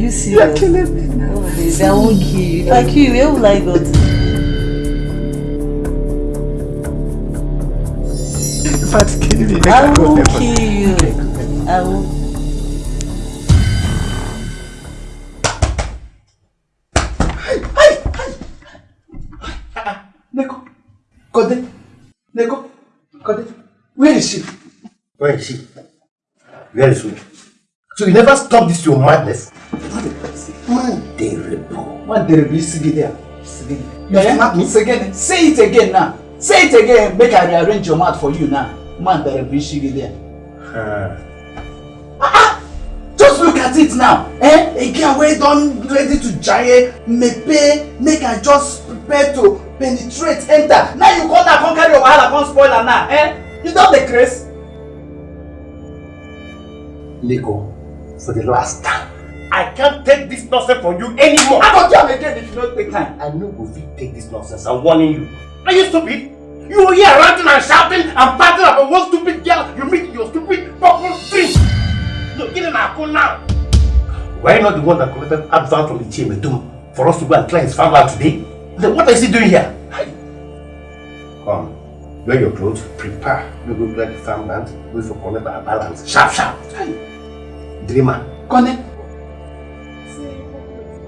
you serious? You're killing me now. Oh, baby, I won't kill you. If I kill you, where will I go to? In fact, kill me. I will kill you. I will. Neko, Kode, Neko, Kode, where is she? Where is she? Where is she? So you never stop this your madness? Man, there be Sigi there. You slap me? Again. Say it again now. Say it again. Make I rearrange your mouth for you now. Man, there be Sigi there. Uh, Just look at it now. Eh? A girl wey don ready to jaye, mepe, make I just prepare to penetrate, enter. Now you come down, come carry your wahala, come spoil am now. Eh? You don dey craze? Lego, for the last time, I can't take this nonsense from you anymore. I go do am again if you no take time. I know go fit take this nonsense. I'm warning you. Are you stupid? You were here ranting and shouting and fighting about one stupid girl you meet your stupid purple. Look, get in our phone now. Why not the one that collected advance from the Chiemedum for us to go and clear his family today? Then what is he doing here? Come, wear your clothes, prepare. We go clear the farmland, wait for collect our balance. Sharp, sharp. Dreamer. Connect.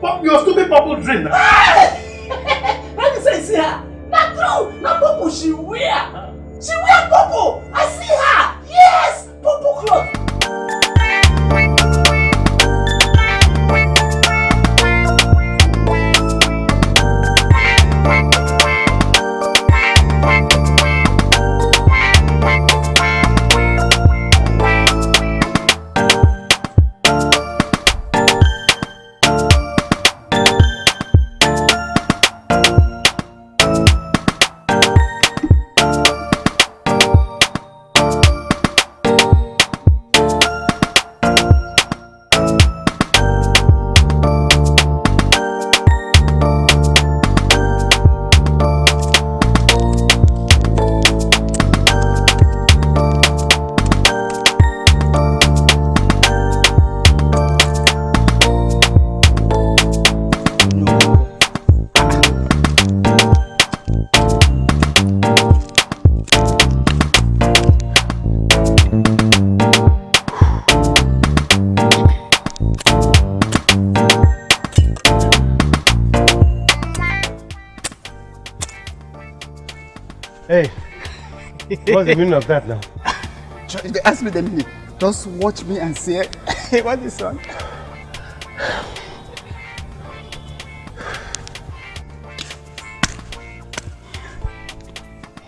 Pop your stupid purple dream now. Let me say see her. Na true. Na purple she wear. She wear purple. I see her. Yes. Purple cloth. What's the meaning of that now? They ask me the meaning, just watch me and say, hey, what is this one?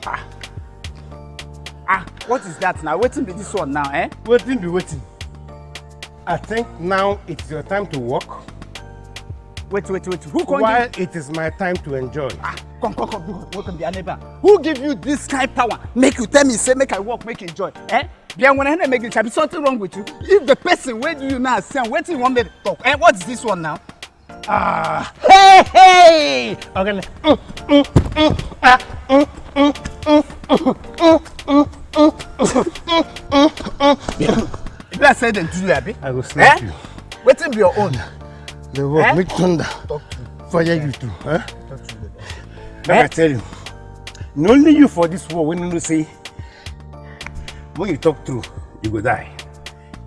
Ah. Ah, what is that now? Waiting be this one now, eh? Waiting be waiting. I think now it's your time to walk. Wait, wait, wait. Who can While give... it is my time to enjoy. Ah, come, come, come. Come, welcome, a neighbor. Who give you this kind of power? Make you tell me, say, make I walk, make you enjoy. Eh? Bien, when I make it, there be something wrong with you. If the person where do you now say, wait till you want me to talk. Eh, what is this one now? Ah, hey, hey! Okay, mm, mm, mm, ah, mm, mm, mm, mm, mm, mm, mm, mm, mm, mm. If I say them to you, Abi. I will slap Eh? you. Waiting be your own. The work Eh? make thunder. Talk to Fire you too. Huh? talk to you. Let eh? me tell you. Not only you for this war. when you say, when you talk true, you go die.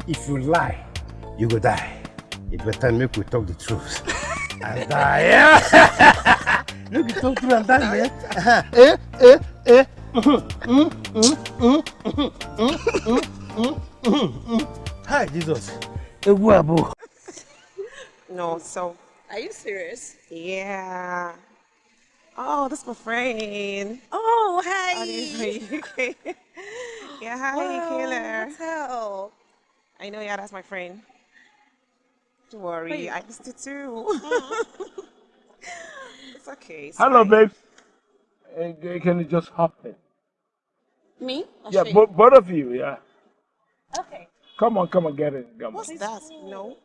If you lie, you go die. You better make we talk the truth. and die. Yeah? Look, you talk true and die, man. Eh, eh, eh. Hi, Jesus. No, so. Are you serious? Yeah. Oh, that's my friend. Oh, Oh, hi. you okay? yeah, hi, Wow, Kayla. hotel. I know, yeah, that's my friend. Don't worry, Wait. I missed it too. Mm. it's okay. it's Hello, fine. babe. Can you just hop in? Me? I'll Yeah, bo- both of you, yeah. Okay. Come on, come on, get in. Come on. What's that? No.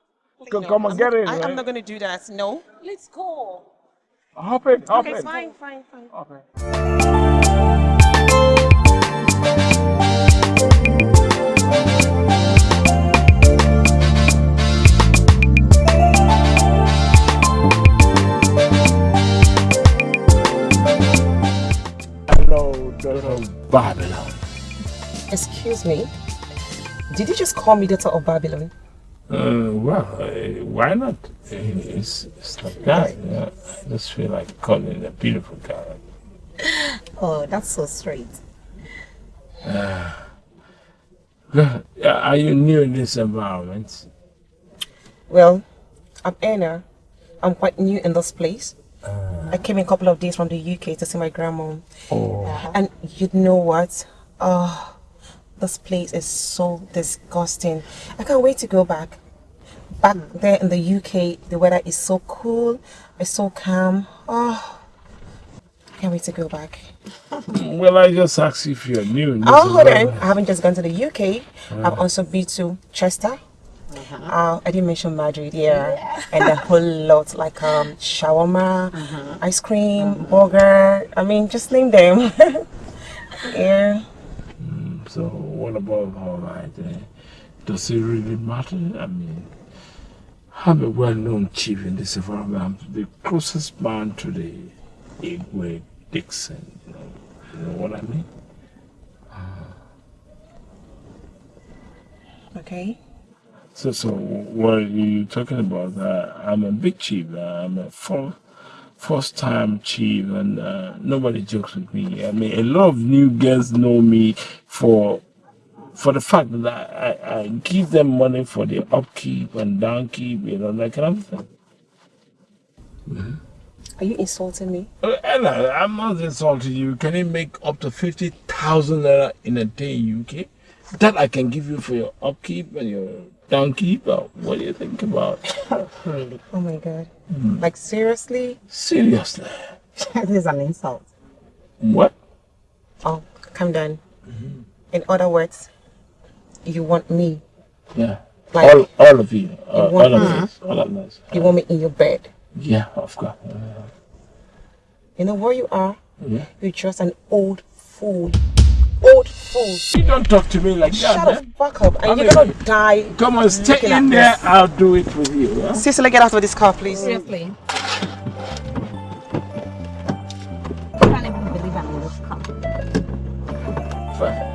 Come- no, come on, I'm get not, in, I, right? I'm not gonna do that. No. Let's go. Hop in, hop okay, in. fine, fine, fine. Hop Hello, daughter of Babylon. Excuse me. Did you just call me daughter of Babylon? Uh, well, uh, why not? Uh, It's, it's like that. You know? I just feel like calling a beautiful girl. Oh, that's so sweet. Well, Are you new in this environment? Well, I'm Anna. I'm quite new in this place. I came a couple of days from the UK to see my grandma. Oh, And you know what? Oh, this place is so disgusting. I can't wait to go back. Back there in the UK, the weather is so cool, it's so calm. Oh, I can't wait to go back. well, I just asked if you're new in Oh, hold on. I haven't just gone to the UK. I've also been to Chester. Uh, I didn't mention Madrid, yeah. And a whole lot like um, shawarma, ice cream, burger. I mean, just name them. yeah. So, what about all right? Uh, does it really matter? I mean, I'm a well-known chief in this environment. I'm the closest man to the Igwe Dixon. You know, you know what I mean? Okay. So, so what are you talking about? Uh, I'm a big chief. Uh, I'm a full, first-time chief, and uh, nobody jokes with me. I mean, a lot of new girls know me for for the fact that I, I, give them money for their upkeep and downkeep, you know, that kind of thing. Are you insulting me? Uh, Ella, I'm not insulting you. Can you make up to 50,000 naira in a day, in UK? That I can give you for your upkeep and your downkeep? Or what do you think about? Really? Oh my god. Hmm. Like, seriously? Seriously. this is an insult. What? Oh, calm down. Mm-hmm. In other words, you want me. Yeah. Like, all, all of you. Uh, all, of us. All of us. you want me in your bed. Yeah, of course. Uh, You know where you are? yeah. You're just an old fool. Old fool. You don't talk to me like that. Shut up, man. fuck up. And I you're gonna die. Come on, stay in there. this. I'll do it with you. Huh? Cicely, get out of this car, please. Seriously. I can't even believe I'm in this car. Fine.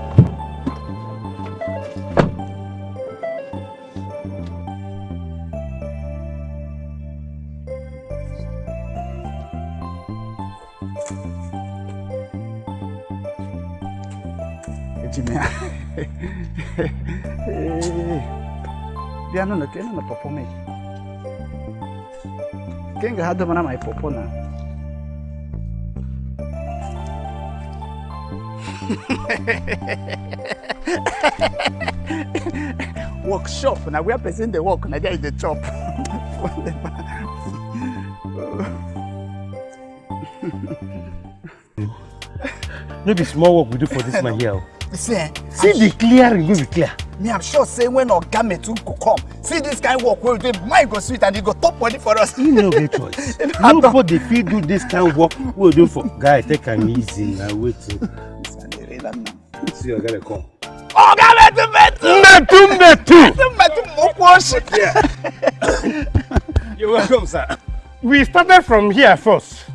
Ejime. Bia no no kene no popo me. Kenga hado mana mai popo na. Workshop na where person dey work na there is the chop. no be small work we do for this man here. See, eh, see the clearing wey we clear. me i'm sure say when oga metu go come see this kind work wey we do mind go sweet and he go top money for us. he no get choice nobody fit do this kind of work wey we do for guy take am easy na wetin see oga dey come. oga metu metu metu metu. metu metu mokwu oshi. you're welcome sir. we started from here first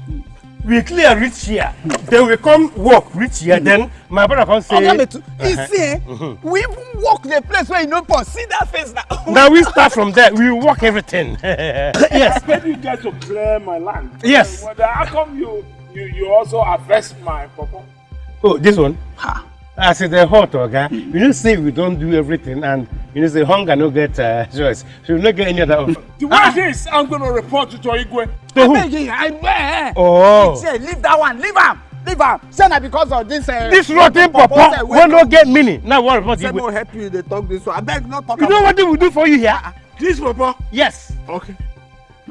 we clear reach here then we come work reach here then my brother come say. oga metu you see eh we even work the place wey you no born see that face na. na we start from there we work everything. yes When you get to clear my land, Yes. well, how come you, you, you also harvest my papa? oh this one. As e dey hot oga you know say we don do everything and you know say hunger no get uh, choice so we no get any other option. The way this, I'm to report you to Igwe. to who. abeg i beg. Oh. say leave that one leave am leave am say na because of this. Uh, this rotten papa wey no get meaning now what about say the mo help you dey talk this one abeg no talk you know wetin we do for you here. This papa? yes. Okay.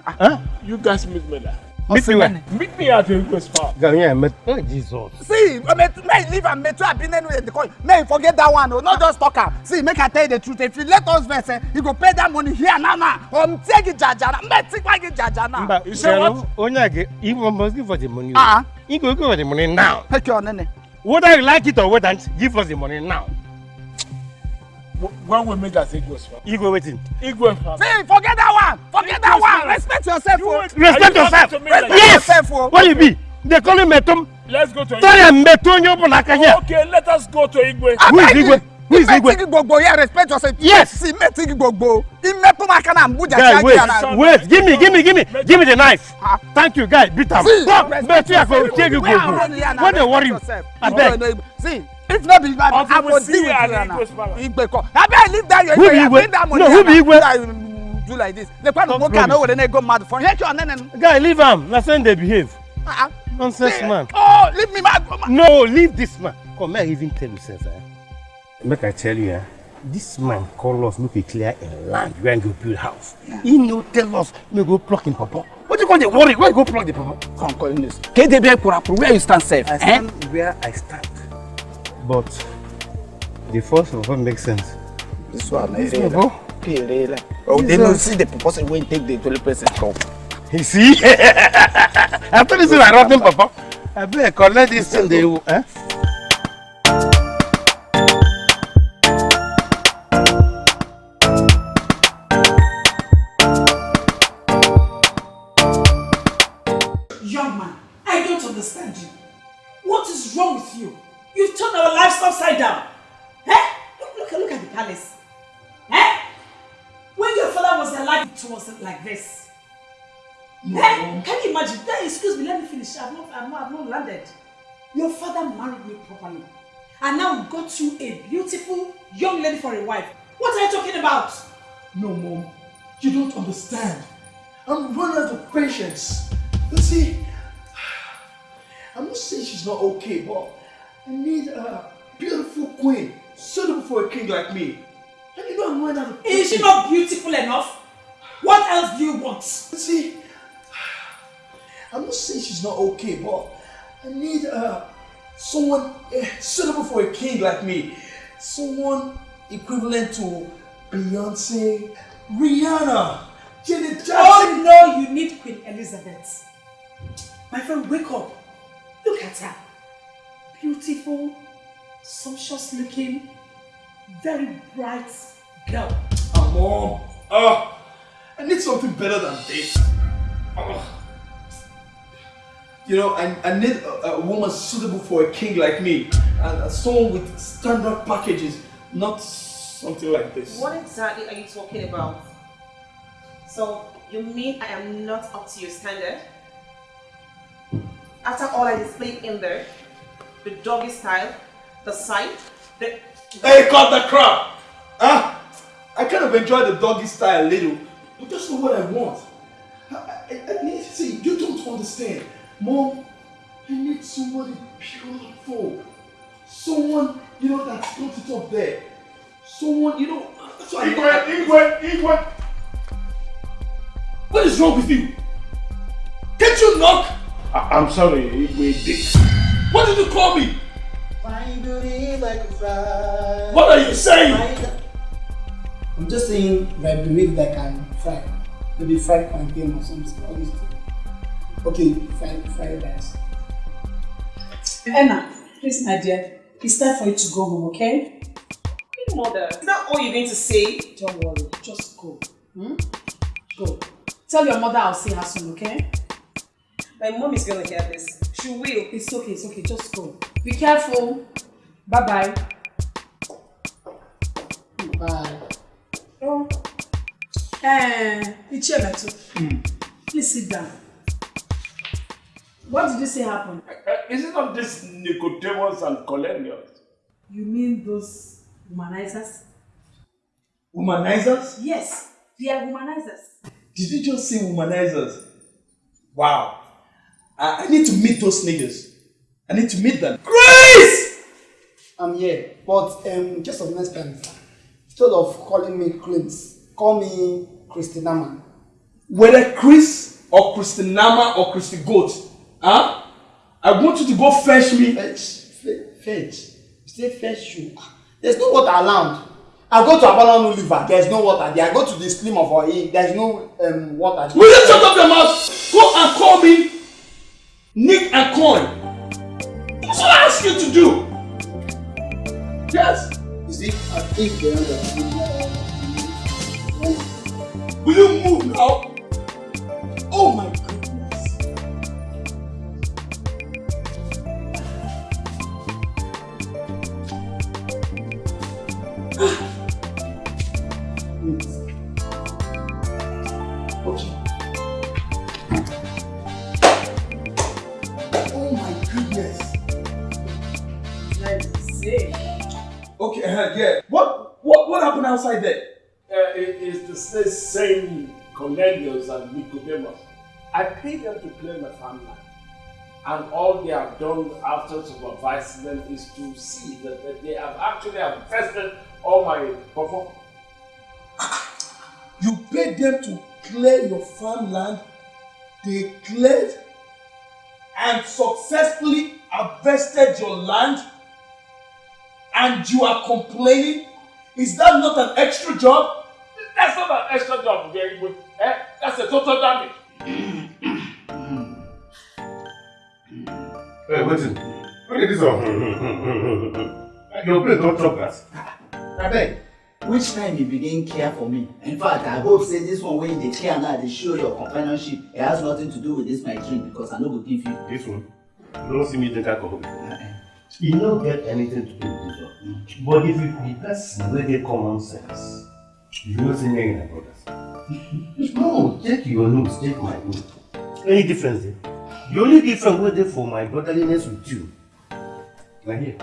Huh? You guys meet me there. Meet me where. Meet me at Igwe's farm. gawin met oh jesus. see may you leave am metu abinenu dey call you may you forget that one o no just talk am see make i tell you the truth if you let us vex eh you go pay that money here now now or take it jajana may take back it jajana. You say what? onye a ga he must give us the money. ah he go give us the money now. take your nene. whether you like it or whether give us the money now one we make that say Igwe Osupa. Igwe waiting. Igwe Osupa. Say forget that one. Forget Igwe that one. Igwe. Respect yourself. You, oh. respect you yourself. You respect like yes. yourself. Oh. What you be? They call him Metum. Let's go to Igwe. Tell him Metum Yobunaka here. Okay, let us go to Igwe. Ah, Who is Igwe? Who is Igwe? Imetigi gbogbo here respect yourself. Yes. Imetigi gbogbo. Imetumaka na Mbuja. Guy wait. Wait. Give me give me give me give me the knife. Ah. Thank you guy. Beat am. Metu ya go take you gbogbo. What you worry I Abeg. See if not be bad, I see deal with you palace. Igwe come. Abeg, leave that your Who be Igwe. Bring that money No, who be. Igwe? I, mm, Do like this. The kwanu Stop nwoke a no na go mad for. Your nene. Guy, leave him. That's when they behave. Ah, ah. Nonsense, man. Oh, leave me go mad. No, leave this man. Come, may I even tell you something? Eh? Make I tell you, eh? this man call us make we clear a land where we go build house. He no tell us we go pluck him papa. What you call the worry? Where you go pluck the papa? Come, call him this. KDB Kurapuru, where you stand safe? I Eh? stand where I stand. But the first of all makes sense. This one, This eh, one, bro. Okay, really. Oh, they don't see the purpose when take the toilet person come. You see? After this, I rotten papa. I better collect this thing. They, eh? Alive, like this. Eh? Can you imagine? Then, excuse me, let me finish. I've not, I've not, I've not landed. Your father married me properly. And now got you a beautiful young lady for a wife. What are you talking about? No, mom, you don't understand. I'm running out of patience. You see, I'm not saying she's not okay, but I need a beautiful queen suitable for a king like me. And you know I'm running out of Is she not beautiful enough? What else do you want? See, I'm not saying she's not okay, but I need uh, someone uh, suitable for a king like me. Someone equivalent to Beyonce, Rihanna, Janet Jackson. Oh no, you need Queen Elizabeth. My friend, wake up. Look at her. Beautiful, sumptuous looking, very bright girl. Ah, mom. Ah, I need something better than this. Ah. You know, I, I need a, a woman suitable for a king like me. And uh, someone with standard packages, not something like this. What exactly are you talking about? So, you mean I am not up to your standard? After all I displayed in there, the doggy style, the sight, the... Hey, cut the crap! Huh? I kind of enjoy the doggy style a little, but that's not what I want. I, I, I need to see, you don't understand. Mom, I need somebody beautiful. Someone, you know, that's got it up there. Someone, you know, that's what I Igwe, Igwe, Igwe. What is wrong with you? Can't you knock? I- I'm sorry, Igwe Dick. What did you call me? Fine beauty like a fry. What are you saying? I'm just saying if I believe that I can fry. Maybe fried plantain or something. All these things. Okay, fried fried rice. Anna, please, my dear, it's time for you to go home, okay? Mother, is that all you're going to say? Don't worry, just go. Hmm? Go. Tell your mother I'll see her soon, okay? My mom is going to hear this. She will. It's okay, it's okay, just go. Be careful. Bye bye Eh, Ichiebetu, please sit down. What did you say happened? Uh, is it not this Nicodemus and Cornelius? You mean those humanizers? Womanizers? Yes, they are humanizers. Did you just say womanizers? Wow. I, I need to meet those niggas. I need to meet them. Grace! I'm here, but um, just of next time, instead of calling me Clint, call me Christina man. Whether Chris or Christinama or Christy Goat, huh? I want you to go fetch me. Fetch, fe- fetch. Say fetch you. There's no water around. I go to Abalonu River, there's no water there. I go to the stream of Oye, there's no um, water there. Will you shut up your mouth? Go and call me Nick and Coin. That's what I ask you to do. Yes. You see, I think they understand. Will you move now? Oh my goodness. Same Cornelius and Nicodemus. I paid them to clear my farmland. And all they have done after supervising them is to see that, that they have actually infested all my performance. You paid them to clear your farmland. They cleared and successfully harvested your land. And you are complaining? Is that not an extra job? That's not an extra job, very good. Eh? That's a total damage. Hey, listen. Look at this one. Your plate don't chop that. abeg which time you begin care for me in fact i hope say this one wey you dey care now dey show your companionship it has nothing to do with this my drink because i no go give you. This one. You don't see me drink alcohol before. E no get anything to do with this one. But if you be person wey get common sense, you know say me na brothers. no, check your nose, check my nose. Any difference there? The only difference was dey for my brotherliness with you na here.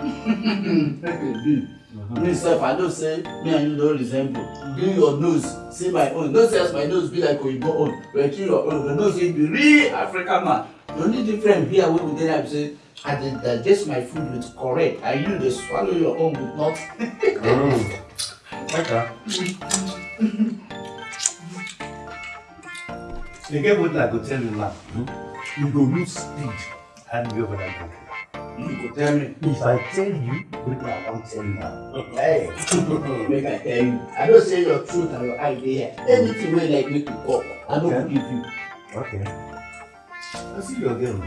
make you do me sef i know say me and you don resemble do your nose see my own no say as my nose be like oyibo own but kill your own you know say you be real african man the only difference here wey we dey now be say i dey digest my food with correct and you dey swallow your own with not. Mm. Okay. You get what I go tell you now. You go lose speed and you over that drink. you go tell me If I tell you, wetin I wan tell you now. hey make i tell you i know say your truth and your here anything wey like make you talk i no go give you. Okay. I see your girl.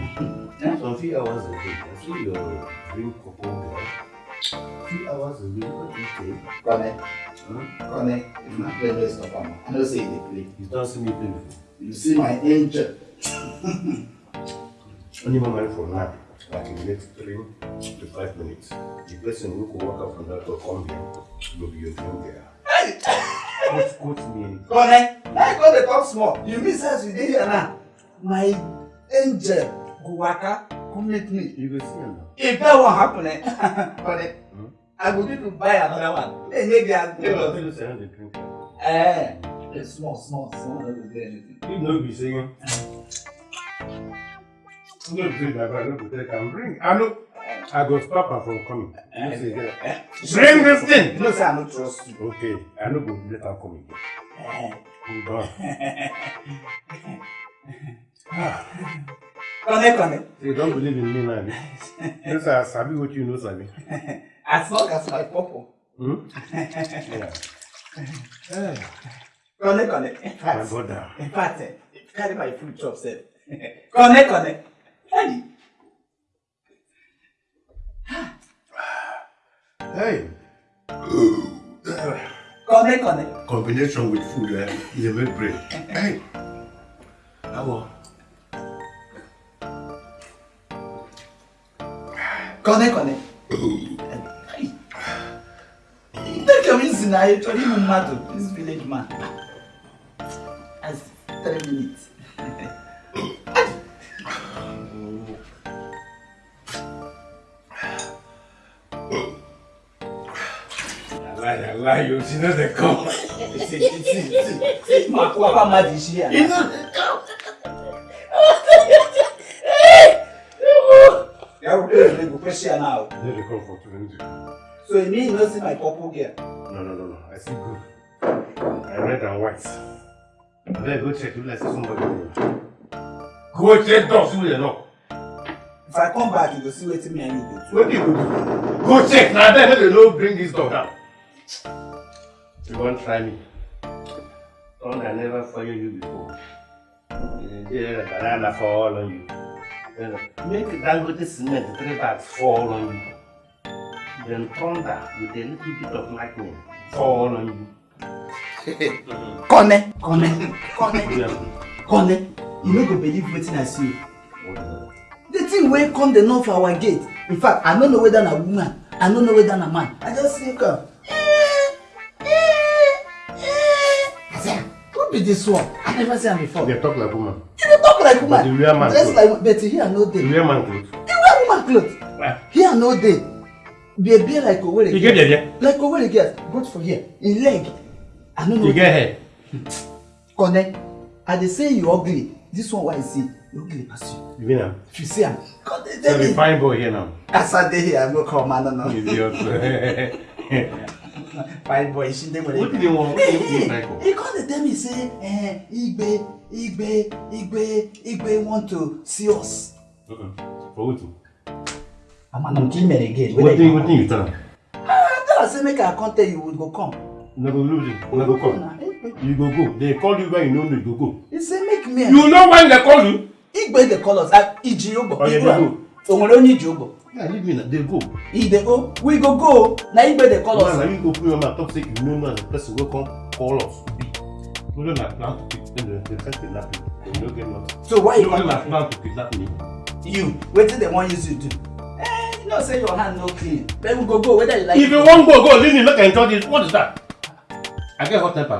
Some few hours ago, I see your drink couple girl. Few hours ago, what did you say? connect Hmm? connect if na play no stop am i know say dey play You don't see me play before. you see my angel. Only moment from now, like in the next three to five minutes, the person who could walk out from that door come here will be your dream girl. Quote, quote me. Connect. I go dey talk small. You say as you here now, my angel go complete. You go see now. If that won't happen, eh? but, eh, hmm? I will need to buy another one. Maybe I'll go. Yeah, I'll say the drink. Eh, it's small, small, small. Don't do anything. You know be singing. I'm eh. not doing that, but I'm not take. I'm bring. I know. I got Papa from coming. You say, yeah. Eh. Bring this thing. No, sir, I don't trust you. Okay, I know go let her come again. Hold on. Ah. Connect, connect. You don't believe in me eh? Yes, I sabi what you know, sabi. As long as my purple. Hmm? Yeah. Connect, connect. In My brother. in fact, eh, carry my food chop sef. Connect, connect. Hey. Hey. Connect, connect. Combination with food eh, is a very great. Hey. How kone kone Nne ka m si na ị chọrọ ịmụ mmadụ this village man as 3 minutes lie, I lie, you see, not come. See, see, see, see. My mad is here. We play go question now. they dey come for twenty. So you mean you no see my purple girl? No, no, no, no. I see good. I red and white. Then go check. You like see somebody. Go check doors who they knock. If I come back, you go see wetin me and you do. What do you do? Go check. Now then, make they no bring this dog down. You won't try me? Son, I never fire you before. Eh, yeah, banana fall on you. Make the Dangote cement three bags fall on you. Then thunder with a little bit of lightning fall on you. Connect, connect, Yeah. connect. You no go believe wetin I see. The thing wey come dey knock for our gate. In fact, I no know whether na woman, I no know whether na man. I just see come. Be this one? I never seen am before. They talk like woman. You dey talk like woman. But the real man Dress like but here no The dey. real man clothes. You wear woman cloth. Here no dey. Be be like Owerri You get girls. there, Like Owerri girls. Both for here. In leg. I no know. You get hair. Connect. I dey say you ugly. This one why I see. You ugly pass you. You mean am? If you see am. God dey So tell the me. fine boy here now. As I dey here, I go come man no. Idiot. Fine boy, she dey do they want? Hey, What do they hey, like for? he come dey tell me say, eh, Igbe, Igbe, Igbe, Igbe want to see us. Uh-uh. For what? I'm an Kimen again. What thing? What thing you tell am? I tell her say make I come tell you we go come. Una go lose it. Una go come. You go go. They call you when you know you go go. He say make me. You know when they call you? Igbe dey call us. ah, Iji Ogbo. Oh, yeah, they go. O nwere onye Iji Ogbo. Yeah, leave me now. They go. He dey go. We go go. Na Igbe dey call us. na you open your mouth talk say you know now the person wey come call us be. No dey na plan to kill them they try kidnap you. You no get nothing. So why you No dey na come? plan to kidnap me. You wetin dem wan use you do? Eh, you know say your hand no clean. Then we go go whether you like. If you wan go go leave me make I enjoy this. What is that? I get hot temper.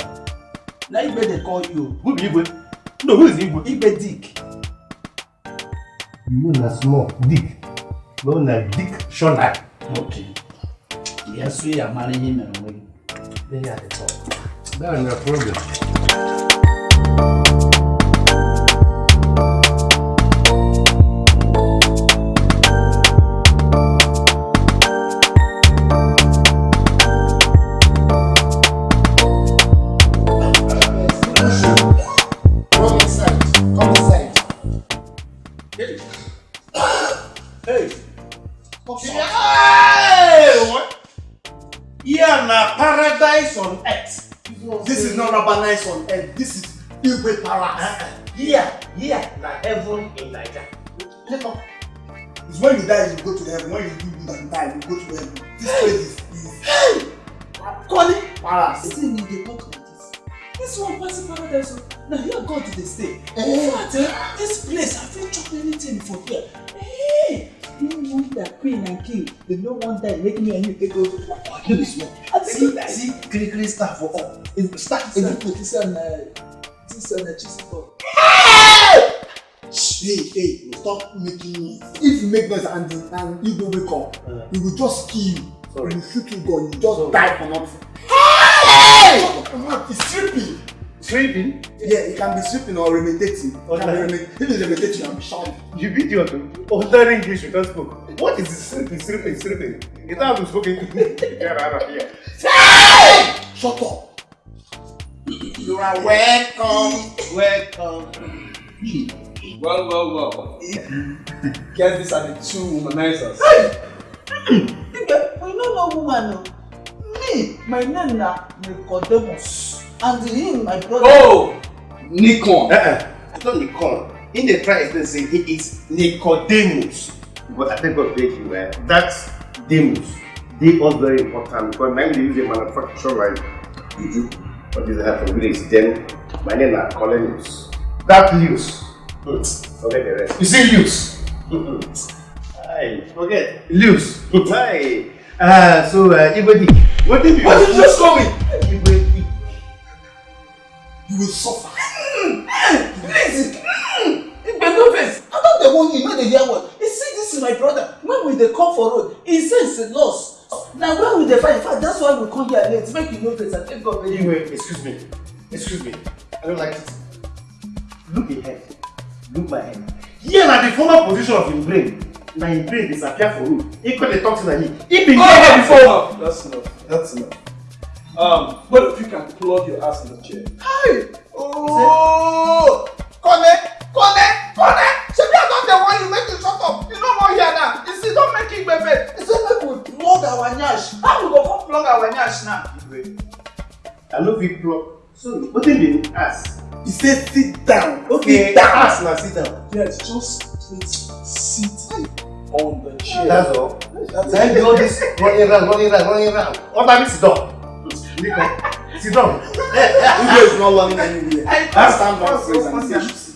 Na Igbe dey call you. Who be Igwe? No, who is Igwe? Igbe dick. You know na small dick. No na dick shona. Okay. Yes, we are managing we. They are the top. That na problem. On earth. This is not paradise on earth. This is Igwe Palace. Uh-huh. Here, here, na heaven in Naija. Look up. It's when you die, you go to heaven. When you do good and die, you go to heaven. This place is, is Connie. Palace. See me dey talk like this. This one pass paradise. Na here God dey stay. Eh. In fact, eh, this place I fit chop anything for here. Hey, no wonder queen and king dem no wan die make me and you take over. No be small. I think See, you die. see, kiri kiri star for all. If you start, if you put this one na uh, this one na chisel. hey, hey, stop making noise. If you make noise and and you go wake up, uh. he will just kill you. Sorry. He will shoot you gun, you just die for nothing. Hey! It's sleeping. Sleeping? Yeah, it can be sleeping or ruminating. It Or can be like- ruminating. If it's ruminating, I'm shouting. You beat idiot. Ordinary English you don't spoke. What is this sleeping, sleeping, sleeping? You don't have to speak English. Here. Shut up. You are welcome. Welcome. Well, well, well. Guess these are the two womanizers. Nigga, we no know woman o. Me, my name na Nicodemus. And him, my brother. Oh! Nikon. Uh-uh. It's not Nikon. In the try explain say it is Nicodemus. But I think God beg you, eh? That's Demus. They are very important because now they use a manufacturer like Juju. What is that for village? Then my name is Colenius. That Lewis. Hmm. Forget the rest. You see use. Aye, forget. Lewis. Aye. Ah, so uh, Dick. What did you What did you just call me? Dick. You will suffer. Please. No vex. I don dey warn you, you no dey hear word. You see, this is my brother. When we dey come for road, he says it's a loss. Na when we dey fight, in fact, that's why we come here late. Make you no vex and thank God very excuse me. Excuse me. I don't like it. Look ahead. Look my head. Here na the former position of him brain. Na him brain disappear for road. He call the talk to na him. He been Oh, there that's before. enough. That's enough. That's enough. Um, what if you can plug your ass in the chair? Hi! Oh! Kone! Kone! Kone! Shebi I don dey warn you make you shut up. You no wan hear now. You see, don make Igbe vex. He say make we plug our nyash. How we go come plug our nyash now? Igwe, I no fit plug. So, wetin him ask? He said sit down. Okay, sit down. ask na sit down. Yes, just please sit on the chair. That's all. That's Then do all this running round, running round, running round. What time is sit down? Sit down. Igwe is not running anywhere. That's stand that's- up,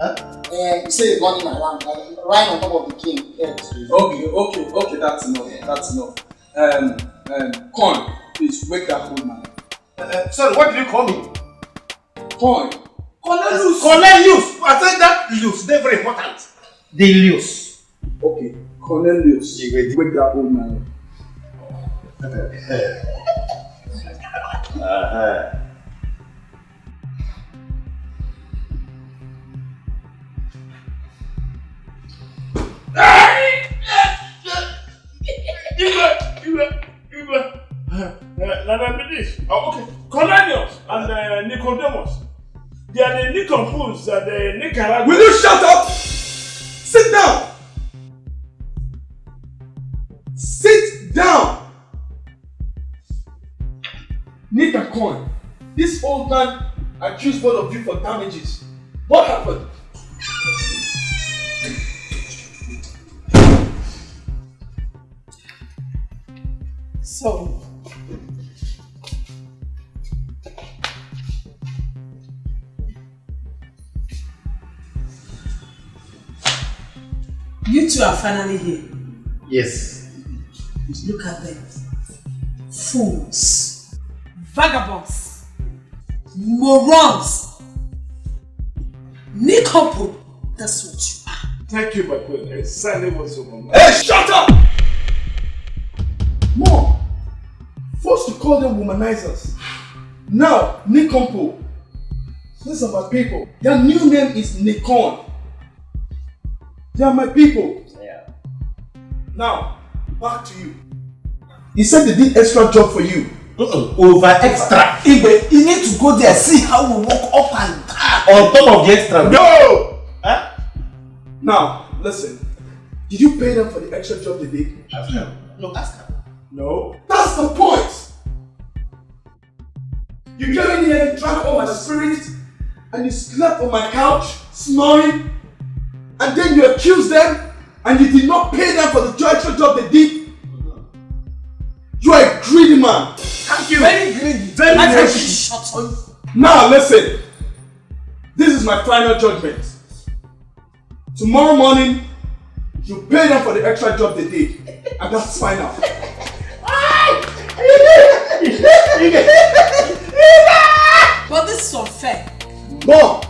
say you? Eh, say running around, uh, right on top of the king. Yeah. Okay, okay, okay, that's enough. That's enough. Um, um, Con, please wake that old man. Uh, sorry, what did you call me? coin. Cornelius. Cornelius. I said that Lius. They're very important. The Lius. Okay, Cornelius. Wake that old man. Uh-huh. Okay. Cornelius and uh, Nicodemus. They are the Nicopoons and the Nicaragua. Will you shut up? Sit down. Sit down. Nick. This old man accused both of you for damages. What happened? Two are finally here. Yes. Look at them. Fools. Vagabonds. Morons. Nicopo. That's what you are. Thank you, my queen. Exactly what's on my mind. Hey, shut up! Mom, first you call them womanizers. Now, Nikompo. These are my people. Their new name is Nikon. They are my people. Now, back to you. He said they did extra job for you. Uh-uh. Over extra. Igbe, you need to go there see how we walk up and down. On top of the extra. No! Huh? Now, listen. Did you pay them for the extra job they did? Ask. No, ask her. No. That's the point! You came in here and drank all my spirit, and you slept on my couch, snoring, and then you accused them, and you did not pay them for the extra job they did. You are a greedy man. Thank you. Very greedy. Very greedy. shut up. Now listen. This is my final judgment. Tomorrow morning, you pay them for the extra job they did. And that's final. But this is unfair. Mom,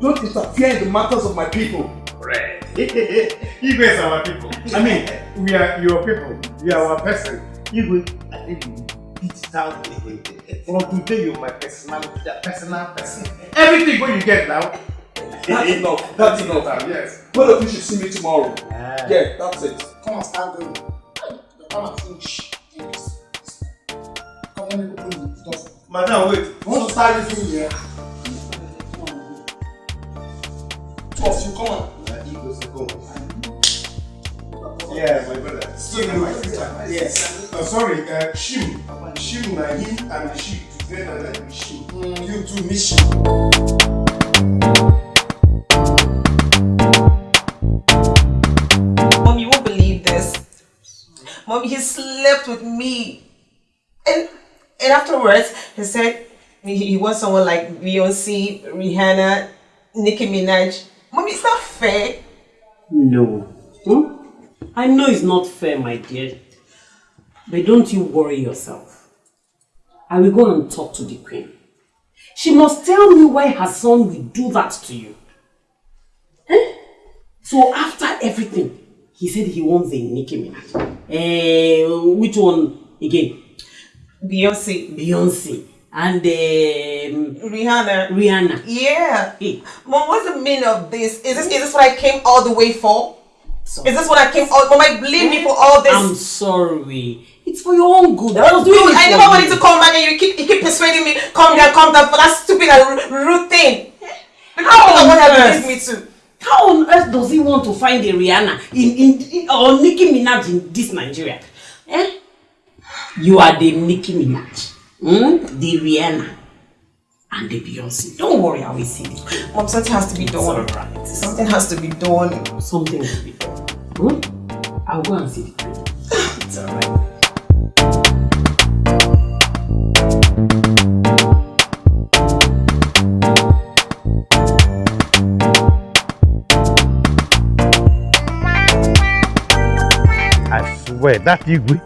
don't interfere in the matters of my people. Right. You guys are our people. I mean, we are your people. You are our person. You go, I think you beat down From today, you're my personal, personal person. Everything what you get now. That's enough. That's enough. Yes. Both of you should see me tomorrow. Ah. Yeah, that's it. Come and start going. Come and finish. Come on, me open the door. Madam, wait. Want to start this thing here? Two of you, come on. Yeah, my brother. Still in my future. Yes. Uh, sorry, uh, Shim. Shim na him and the she together like the Shim. Mm, you two, miss you. Mom, you won't believe this. Mom, he slept with me. And and afterwards, he said he, he wants someone like Beyonce, Rihanna, Nicki Minaj. Mom, it's not fair. No. Hmm? I know it's not fair, my dear. But don't you worry yourself. I will go and talk to the queen. She must tell me why her son will do that to you. Eh? So after everything, he said he wants a Nicki Minaj. Eh, which one again? Beyonce. Beyonce. And um, Rihanna. Rihanna. Yeah. Hey. Mom, what's the meaning of this? Is this is this what I came all the way for? Is this what I came Mom, I blame me for all this. I'm sorry. It's for your own good. I was doing I never wanted to come back and you keep you keep persuading me, Come down, come down for that stupid and rude thing. How on I want to earth? me to. How on earth does he want to find a Rihanna in, in, in or Nicki Minaj in this Nigeria? Eh? You are the Nicki Minaj, hmm? the Rihanna, and the Beyonce. Don't worry, I will see it. Mom, something has to be done. It's alright. Something has to be done. Something will be done. Hmm? I'll go and see the queen. It's alright. I swear that Igwe,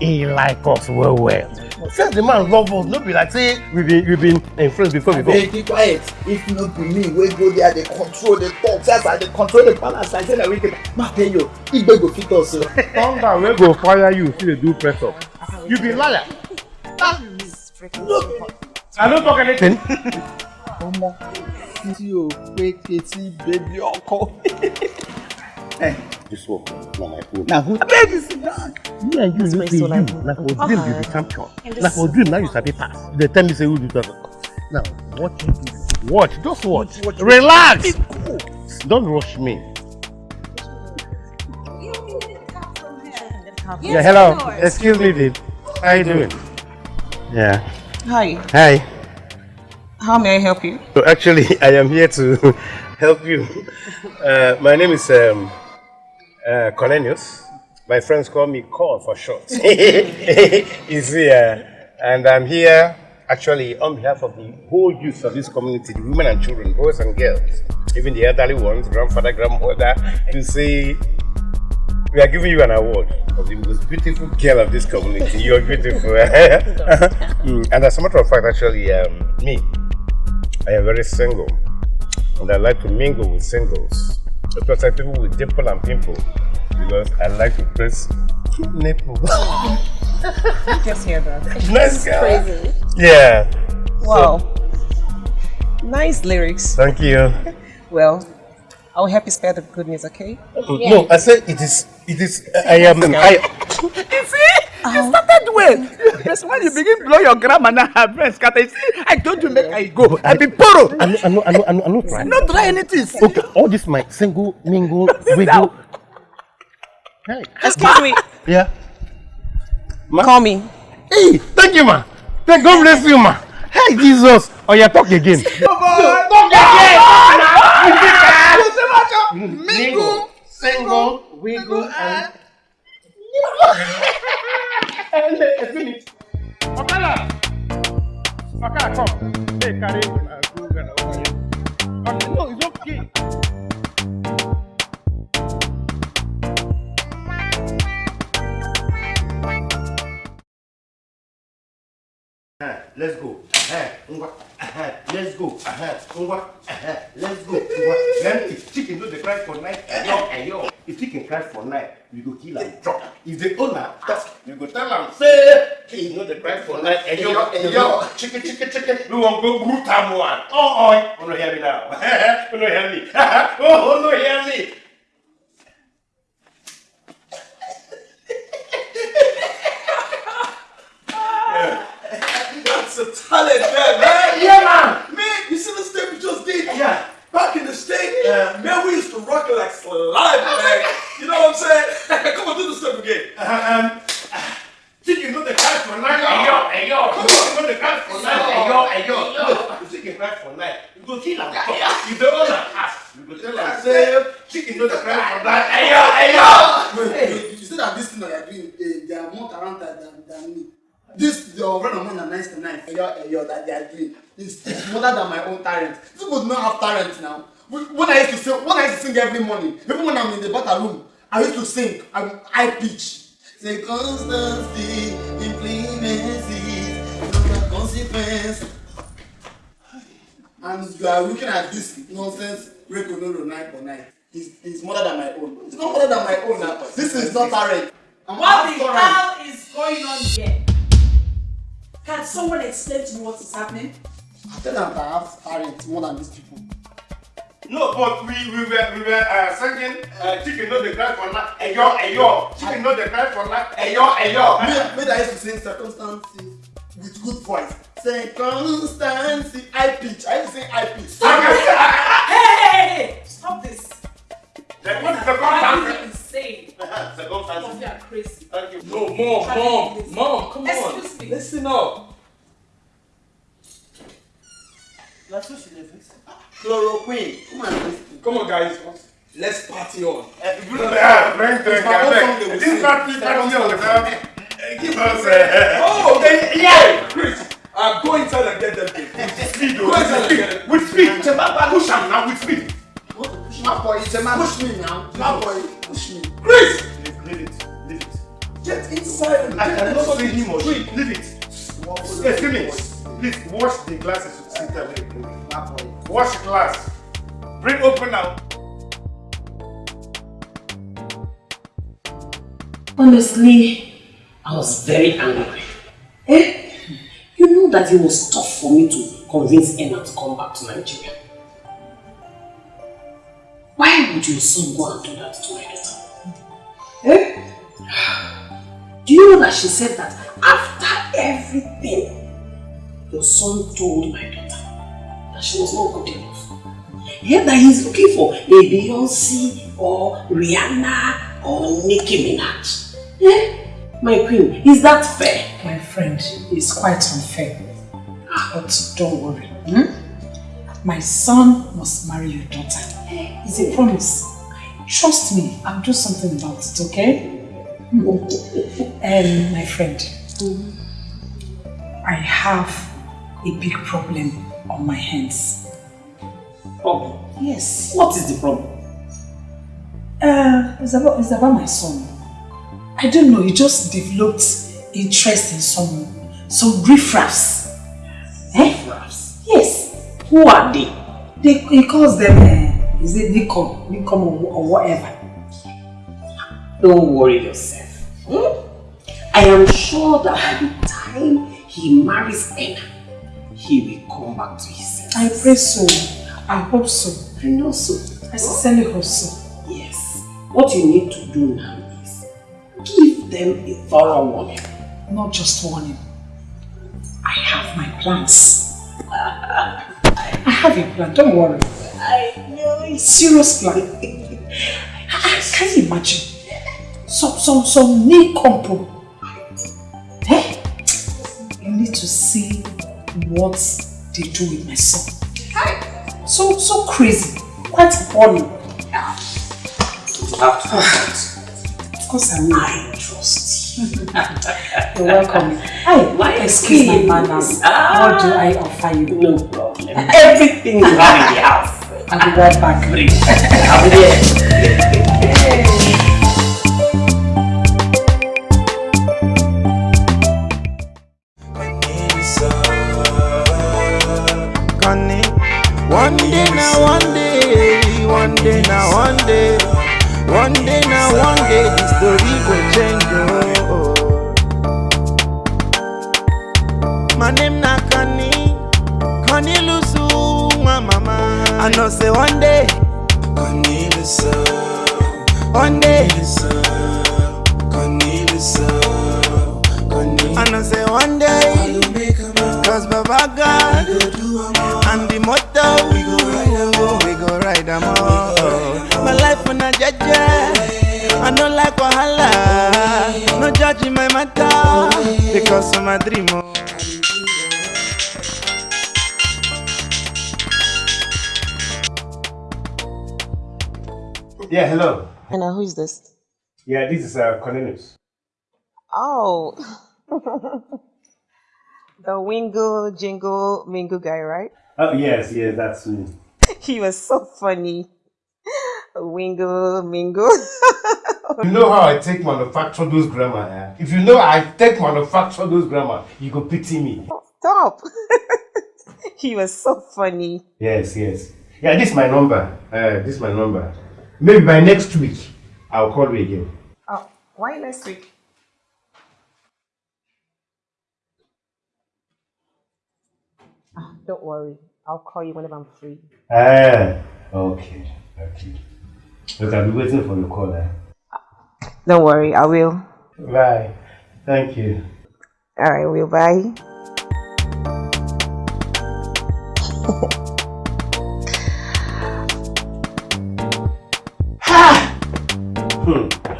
he like us well well. First, the man love us. No be like say we been we been in friends before before. Hey, keep quiet. If not be me, we go there, they control the talk. That's why they control the balance. I say that we can. Ma tell you, Igbe go fit us. Thunder wey go fire you still dey do press up. You be liar. I no talk anything. Ọmọ tí o pé ketí bébí ọkọ. This one na my own. Na who beg you sit down? Me and you This no place be so you. like- Na for dream you be champion. Na for dream now you sabi pass. You dey tell me say who do that. Now watch it. Watch just watch. Relax. Don't rush me. Yeah, hello. Excuse me, babe. How you doing? Yeah. Hi, Hi. how may I help you? So actually, I am here to help you. Uh, my name is um, uh, Cornelius. My friends call me Cor for short. you see, uh, and I'm here actually on behalf of the whole youth of this community, the women and children, boys and girls, even the elderly ones, grandfather, grandmother, to say we are giving you an award of the most beautiful girl of this community. You're beautiful. Mm, and as a matter of fact, actually, um, me, I am very single, and I like to mingle with singles, especially people with dimple and pimple, because I like to press nipple. Just hear that. nice girl. Crazy. Yeah. Wow. Nice lyrics. Thank you. Well, I'll help you spare the good news, okay? No, I said it is. It is. I am. I. You see? You uh-huh. started well. That's when you begin blow your grandma now her brain scatter. You see, I told you make I go. I be poro. I know. I know. I know. I know. I know. Try. Not try anything. Okay. All this my single mingle wiggle. Hey. Excuse me. Yeah. Call me. Hey, thank you, ma. Thank God bless you, ma. Hey, Jesus. Oh, yeah, talk again. Mm, mingle, single, wiggle, and. ẹlẹ ẹsìn it ọkala ọkala come. Hey, carry una go no it's okay. Let's go. Ngwa. Let's go. Ngwa. Let's go. Ngwa. Then if chicken no dey cry for night, ayo, ayo. If chicken cry for night, we go kill am chop. If the owner talk, we go tell am say he no dey cry for night, ayo, ayo. Chicken, chicken, chicken. We wan go root am one. Oh, oh. Oh, no hear me now. oh, no hear me. oh, no hear me. That's a talent, man, man. Yeah, man. Man, you see the step we just did? Yeah. Back in the state, man, we used to rock it like slide, man. You know what I'm saying? Come on, do the step again. Um, chicken no dey cry for night. Ayo, ayo. Chicken no dey cry for night. Ayo, ayo. Look, if chicken cry for night, we go kill am. If the owner ask, we go tell am say chicken no dey cry for night. Ayo, ayo. Wait, wait, you say that this thing that you're doing, eh, they are more talented than, than me. This, your of mine are nice to nice. Eyo, eyo, that they are doing. It's, it's more than my own talent. People do not have talent now. When I used to sing, when I used to sing every morning, even when I'm in the battle room, I used to sing. I'm high pitch. Say constancy, implemency, no consequence. And you are looking at this nonsense no night for night. It's, it's more than my own. It's not more than my own now. This is not talent. What the hell is going on here? Can someone explain to me what is happening? I tell them that I have talent more than these people. No, but we we were we were uh, singing uh, chicken no dey cry for night. Ayo, ayo. Chicken no dey cry for night. Ayo, ayo. Me, me that used to sing circumstances with good voice. Circumstances, high pitch. I used to sing high pitch. Hey, hey, hey, hey! Stop this. What is the contact? C'est No, mom, mom, mom, come on. Excuse me. Listen up. La touche, il est. Chloroquine. Come on, guys. Let's party on. Bring the guy This party party on. Give us a... Oh, they, yeah, Chris. Uh, go inside and get them. With speed, oh. and get them. With speed. Push now with speed. Push me now. Push me. Chris! Leave, leave it. Leave it. Get inside and I cannot see him or she. Leave it. Excuse me. Please wash the glasses. Sit down. wait, wait. Wash the glass. Bring open now. Honestly, I was very angry. Eh? You know that it was tough for me to convince Emma to come back to Nigeria. Why would your son go and do that to my daughter? Eh? Do you know that she said that after everything, your son told my daughter that she was not good enough? Yeah, that he's looking for a Beyonce or Rihanna or Nicki Minaj. Eh? My queen, is that fair? My friend, it's quite unfair. But don't worry. Hmm? My son must marry your daughter. It's a promise. Trust me, I'll do something about it, okay? And my friend, I have a big problem on my hands. Problem? Yes. What is the problem? Uh, it's about, it's about my son. I don't know, he just developed interest in some, some riffraffs. Eh? Riffraffs? Yes. Who are they? They, he calls them, uh, is it Nicom, Nicom or, or whatever. Don't worry yourself. Hmm? I am sure that by the time he marries Anna, he will come back to his senses. I pray so. I hope so. I know so. I sincerely hope so. Yes. What you need to do now is give them a thorough warning. Not just warning. I have my plans. I have a plan, don't worry. I know it. Serious plan. I can you imagine? Some, some, some knee compo. Eh? You need to see what they do with my son. Hi. So, so crazy. Quite funny. You have to trust. Of course I will. I trust you. You're welcome. Hi, My excuse my manners. Ah. What do I offer you? No problem. Everything you have in the house. I'll be right back. Bring. I'll be there. One day now, one day, one day now, one day, one day now, one day, the story know say one day, Connie Lusu, one day, Connie Lusu, Connie. I know say one day, cause Baba God and the motto we go ride we go ride am all. My life on a jaja, I don't like wahala. No judging my matter. Because of my dream. Oh. Yeah, hello. And uh, who is this? Yeah, this is uh, Cornelius. Oh, the Wingle Jingle Mingle guy, right? Oh, yes, yes, that's me. He was so funny. Wingle Mingle. You know how I take manufacture those grammar, eh? If you know I take manufacture those grammar, you go pity me. Stop. he was so funny. Yes, yes. Yeah, this is my number. Uh, this is my number. Maybe by next week, I'll call you again. Oh, why next week? Ah, don't worry. I'll call you whenever I'm free. Ah, okay, okay. Look, I'll be waiting for your call. Eh? Don't worry, I will. Bye. Thank you. All right, we'll bye.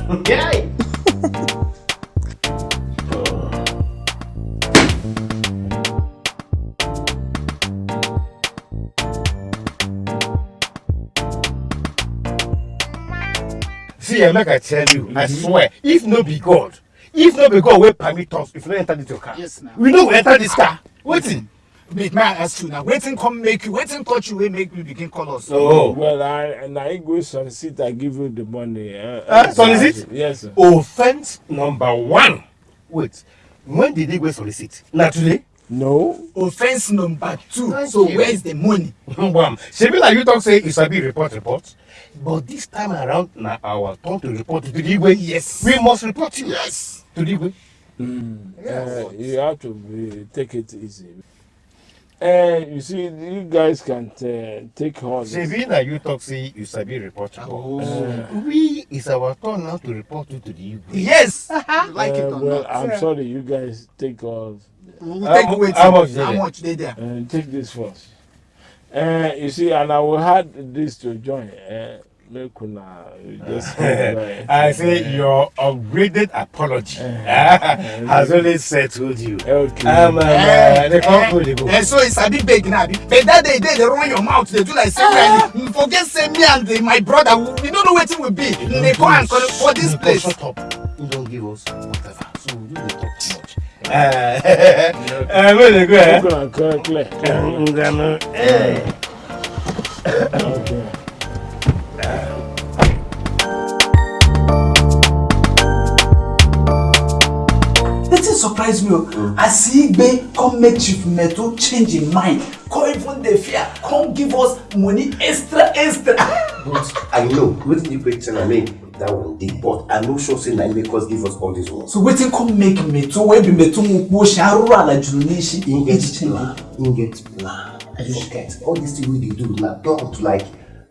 Yay! See, make I tell you, I swear, if no be God, if no be God wey permit us, if no enter this your car, Yes, now. we no go enter this car. Wetin? Big man ask you now. Wetin come make you? Wetin touch you wey make you begin call us? Oh. Well, I and I go solicit. I give you the money. Uh, Uh, solicit? Yes, sir. Offense number one. Wait, When did they go solicit? Not today? No. Offense number two. Thank so you. where is the money? Bam. Shebi like you talk say you sabi report report. But this time around na our turn to report to the Igwe. Yes. We must report you. Yes. To the Igwe. Uh, you have to be, take it easy. Uh, you see, you guys can uh, take all this. Shebi na you talk say you sabi report report. Uh, we is our turn now to report you to the Igwe. Yes. you like it uh, or well, not? I'm sorry, you guys take all. We'll How take wait. how much How there? much they there? Uh, take this first. Uh, you see, and I will add this to join. Uh, I say your upgraded apology has only settled you. Okay. Um, um, uh, the go. Eh, so it's a bit big now. But that day, they, they run your mouth. They do like say, uh, forget say me and the, my brother. We don't know what it will be. They go and call for this place. Shut up. You don't give us whatever. So you dey talk too much. Uh, uh, where they go? Eh? Open and clear, clear. Mm. Eh. Okay. Wetin surprise me o, as Igbe come make Chief Meto change him mind, come even dey fear, come give us money extra extra. But I know wetin you ten I mean that one dey but I no sure say na him make us give us all this ones. So wetin come make Meto wey be Meto Mukwu Oṣin arụrụ ala juru n'ishi? Him get plan, him get plan. I forget all this thing wey dey do na plan to like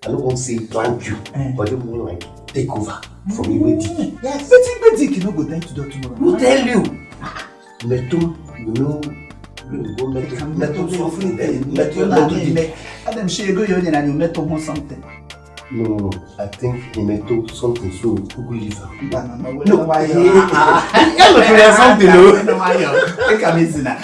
I no wan say plant you but just mean like take over from Iwedi. Yes. Wetin Igbe Dik no go die to do tomorrow? Who tell you? Metum, you know, you go Metum, Metum suffering there. Metum, Metum dey. Adam ṣe ego yóò yẹn na you Meto hàn something. No, no, no. I think Nemeto something so Google is a. No, no, no. We you. Yeah, look, something, no. No buy you. Take a listen now.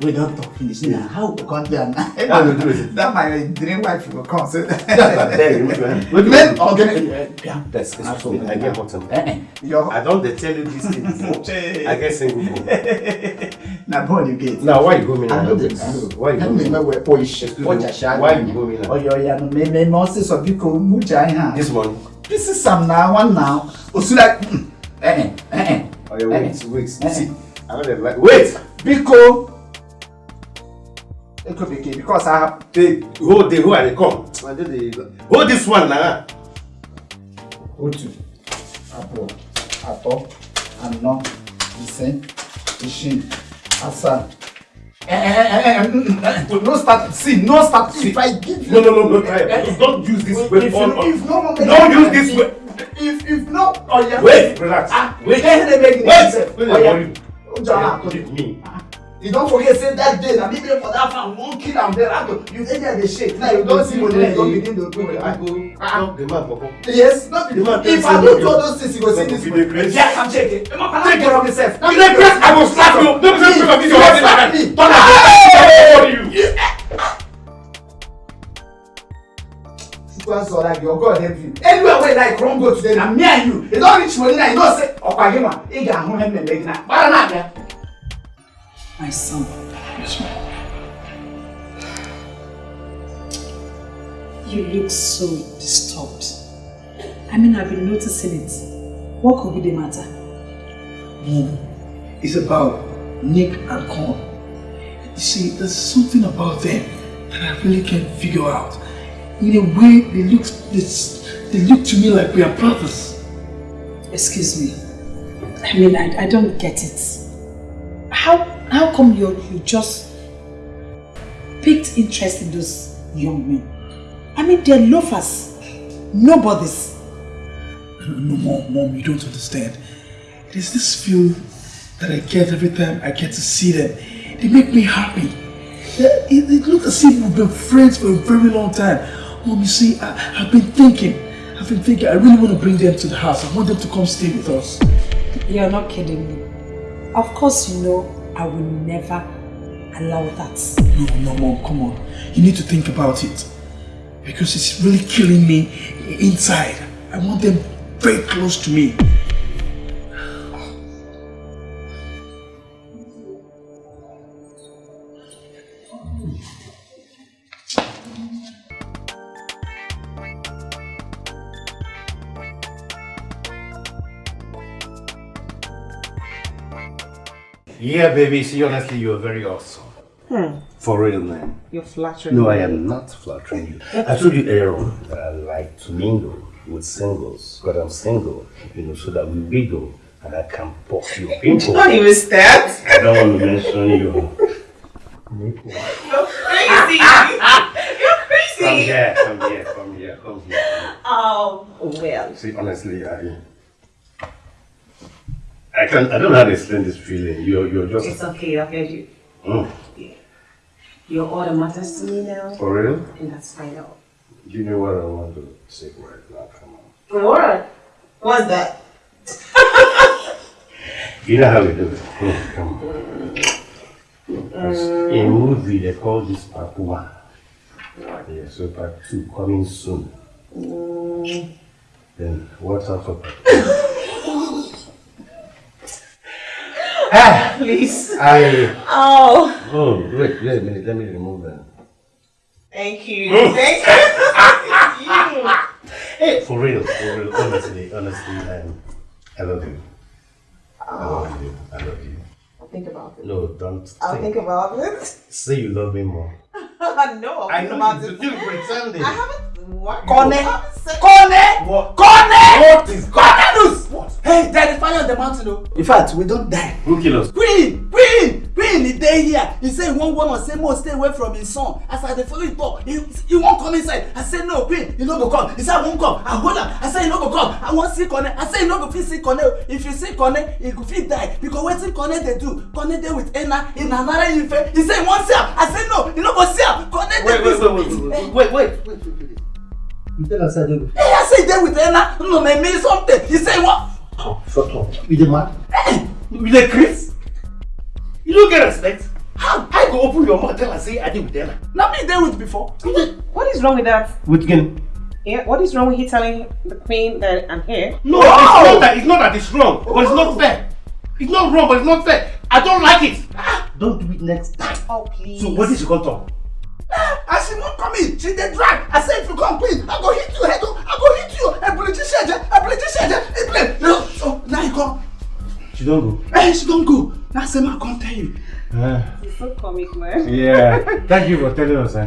We don't talk finish now. How we come there now? What that my dream wife will come. So. That's you go. Wait, wait. Okay. Yeah. That's excuse. I get hot. Eh, eh. I don't tell you this thing before. I get single before. Now, born you get. Now, why you go me now? I know this. Why you go me? Why you go me now? Oh, yeah, yeah. No, me, me, me. Also, so you come ẹ̀ hàn. This morning. This is Sam na one now. Osula. Eh eh eh. Oh yeah, wait, wait. Eh, See, I know they like. Wait. Biko. Eko bekee because I have. Take hold the who I dey come. Hold this one now. otu abụọ atọ anọ ise isii asaa. Eh, eh, eh, eh, mm, mm, no start see no start if i give you. No, no, no, no, try. Don't use this if weapon you on- if no no Don't use this way. if if no oya. Wait, relax. ah Wait. eh eh Wait. Wait, oya worry. oja na to Give me. You don forget say that day na me for that farm wan kill am there ato you dey there dey shake now you don see money you don begin dey do I go knock the man papa. yes no be The man if i you do say all those things you go see you this money yes i'm checking Take care of myself You dey press, I will slap you. Don't be this you your go hand slap me Turn around. you. Super so like your God help you. Anywhere where like run go today na me and you. E don reach money na you know say ọkwa gị nwa ị ga-ahụ ihe mmemme gị na gbara na-abịa. My son. Yes, ma'am. You look so disturbed. I mean, I've been noticing it. What could be the matter? Mom, it's about Nick and Con. You see, there's something about them that I really can't figure out. In a way, they look, this, they look to me like we are brothers. Excuse me. I mean, I, I don't get it. How how come you you just picked interest in those young men? I mean, they're loafers. nobodies. No, mom, mom, you don't understand. It is this feel that I get every time I get to see them. They make me happy. They- It, it looks as if we've been friends for a very long time. Mom, you see, I, I've been thinking. I've been thinking. I really want to bring them to the house. I want them to come stay with us. You're not kidding me. Of course, you know I will never allow that. No, no, mom, come on. You need to think about it. Because it's really killing me inside. I want them very close to me. Yeah, baby. See, honestly, you're very awesome. Hmm. For real, man. You're flattering. Me. No, I am not flattering you. I told you earlier on that I like to mingle with singles. But I'm single, you know, so that we wiggle and I can pop your pimple. Don't even start. I don't want to mention you. You're crazy. You're crazy. Come here, come here, come here, come here. Oh, well. See, honestly, I, I can't, I don't know how to explain this feeling. You're, you're just. It's okay, I've heard you. Mm. Your order matters to me now. For real? And that's final. You know what I want to say right now. Come on. What? What's that? You know how we do it. Mm, come on. There's a movie they call this part one. Yeah, so part two coming soon. Mm. Then what's up for part two? Ah, Please. I. Oh, Oh, wait, wait a minute. Let me remove that. thank you. Thank you. Hey, for real, for real. Honestly, honestly, um, I love you. I love you. I love you. I'll think about it. No, don't. I'll think about it. Say you love me more. no, I'll I think know about you it. do, pretending. I haven't. Kone! Kone! What? Kone! What is Cornelius! What? Hey, there is fire on the mountain, oh. In fact, we don't die. Who kill us? Queen! Queen! Queen, he dey here. He say he wan warn us say more stay away from his son. As I dey follow him talk, he, he wan come inside. I say no, Queen, he no go come. He say I wan come. I hold am. I say he no go come. I wan see Kone. I say he no go fit see Kone. If you see Kone, he go fit die. Because wetin Kone dey do? Kone dey with Ena in Anara Ife. He say he wan see am. I say no, he no go see am. Kone dey Wait, wait, with wait, wait, wait, wait, wait, wait, wait, wait. You tell us I did. Hey, I say he dey with Ena. No, me mean something. He say he wan. Shut up. You the mad? Hey, You the Chris? You don't get respect. How? I go open your mouth tell her say I did with them. na me dey with before. What is wrong with that? With again? Yeah, what is wrong with he telling the queen that I'm here? No, it's oh! not that. It's not that it's wrong, but it's not oh! fair. It's not wrong, but it's not fair. I don't like it. Ah! Don't do it next time. Oh, please. So what is you gonna talk? As she wan come in she dey drag i say if you come queen i go hit you head o i go hit you ebuliji seje ebuliji seje e play no so now you come She don't go. eh she don go na say ma come tell you. It's so comic, man. Yeah. Thank you for telling us. Eh?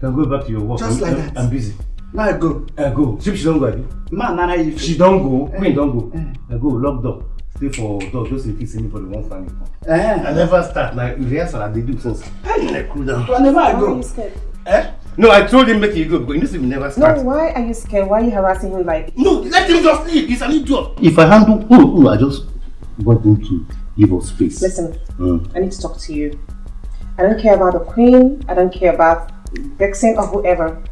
Can go back to your work. Just I'm, like that. I'm busy. now i go I go. See if she don't go. Abi? ma nana you She don't go. Queen don't go. I go lock door. Stay for door. Just in case anybody won't find me. eh I never start. Now rehearsal I dey do since. I cool down. whenever i Why are go you scared? Eh? No, I told him make you go because you know say we never No, why are you scared? Why are you harassing him like? No, let him just leave. He's an idiot. If I handle, oh, oh, I just want him to give us space. Listen, Mm. I need to talk to you. I don't care about the queen. I don't care about Vexen or whoever.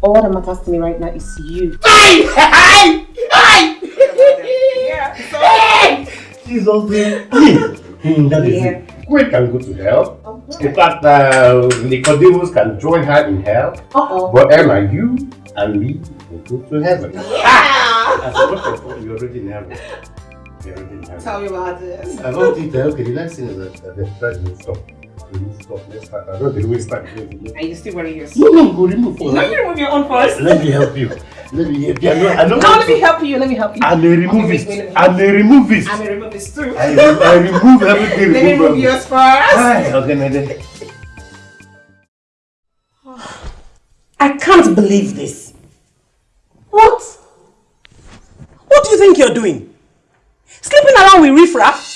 All that matters to me right now is you. Hey! Hey! Hey! Yeah. So, Jesus name. Hmm, that is Yeah. it. Queen can go to hell. In fact, uh, Nicodemus can join her in hell. uh-oh. But Emma, you and me will go to heaven. Yeah. As a matter of fact, you're already in heaven. You're already in heaven. Tell me about this. I don't think that, okay, the next thing is that, that the thread will stop. We will stop. Let's start. I don't think we start. Are you still wearing yours? No, no, go remove No, you remove your own first. Let me help you. Let me help you. I know, I know No, let me help you. Let me help you. I may remove Okay, it. wait, wait, I may remove it. I may remove this too. I, I remove everything. Let me remove yours first. Hi, okay, Nede. I can't believe this. What? What do you think you're doing? Sleeping around with riffraff?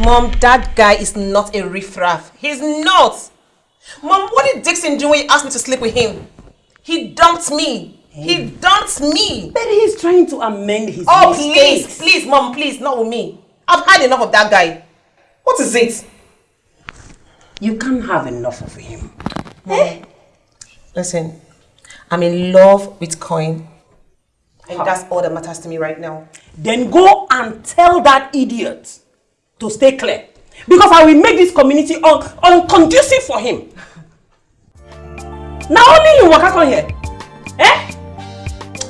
Mom, that guy is not a riffraff. He's not. Mom, what did Dixon do when you asked me to sleep with him? He dumped me. He dumped me. But he's trying to amend his Oh, mistakes. please, please, Mom, please, not with me. I've had enough of that guy. What is it? You can't have enough of him. Mom, listen, I'm in love with Coin. And that's all that matters to me right now. Then go and tell that idiot to stay clear. Because I will make this community un unconducive for him. Now only you waka come here. Eh?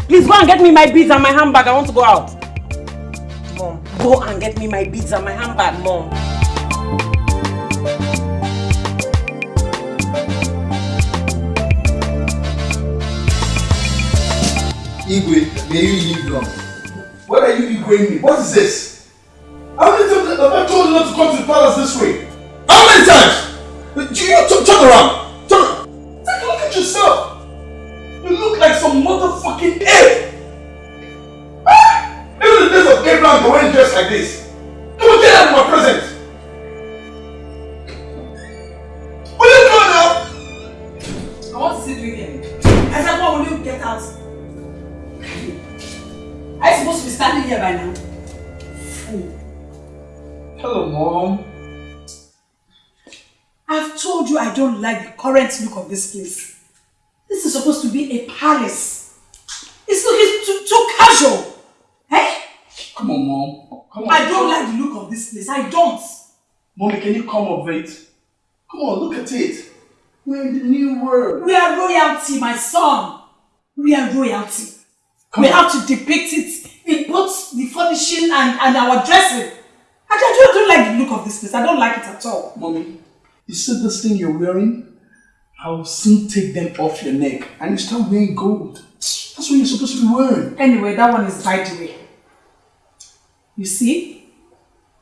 Please go and get me my beads and my handbag. I want to go out. Mom. Go and get me my beads and my handbag. Mom. Igwe, may you live long. What are you Igwe me? What is this? How many times have I told you not to come to the palace this way? How many times? You, you turn, turn around. Turn around. Take a look at yourself. You look like some motherfucking ape. Ah! Even the days of Abraham, they weren't dressed like this. Come on, get out of my presence. Will you go now? I want to see you again. I said, what will you get out? Are you supposed to be standing here by now? Hello, mom. I've told you I don't like the current look of this place. This is supposed to be a palace. It's looking too, too casual. Eh? Come on, mom. Come on. I don't like the look of this place. I don't. Mommy, can you come of it? Come on, look at it. We're in the new world. We are royalty, my son. We are royalty. Come we on. have to depict it in both the furnishing and, and our dressing. I don't, I don't like the look of this place. I don't like it at all. Mommy, you see this thing you're wearing? I will soon take them off your neck and you start wearing gold. That's what you're supposed to be wearing. Anyway, that one is by the way. You see,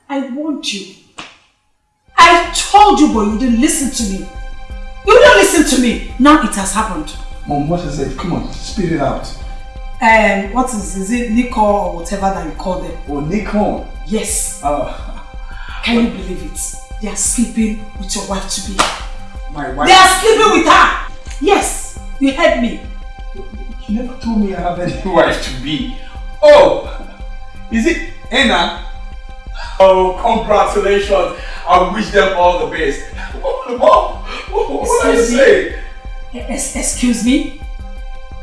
I want you. I told you, but you didn't listen to me. You didn't listen to me. Now it has happened. Mom, what is it? Come on, spit it out. Um, what is, is it Nico or whatever that you call them? Oh, Nikon. Yes. Uh, Can you believe it? They are sleeping with your wife to be. my wife. They are sleeping with her. Yes, you heard me. You never told me I have any wife to be. Oh, is it Anna? Oh, congratulations. I wish them all the best. Mom, what did you Excuse me? say? Es- excuse me?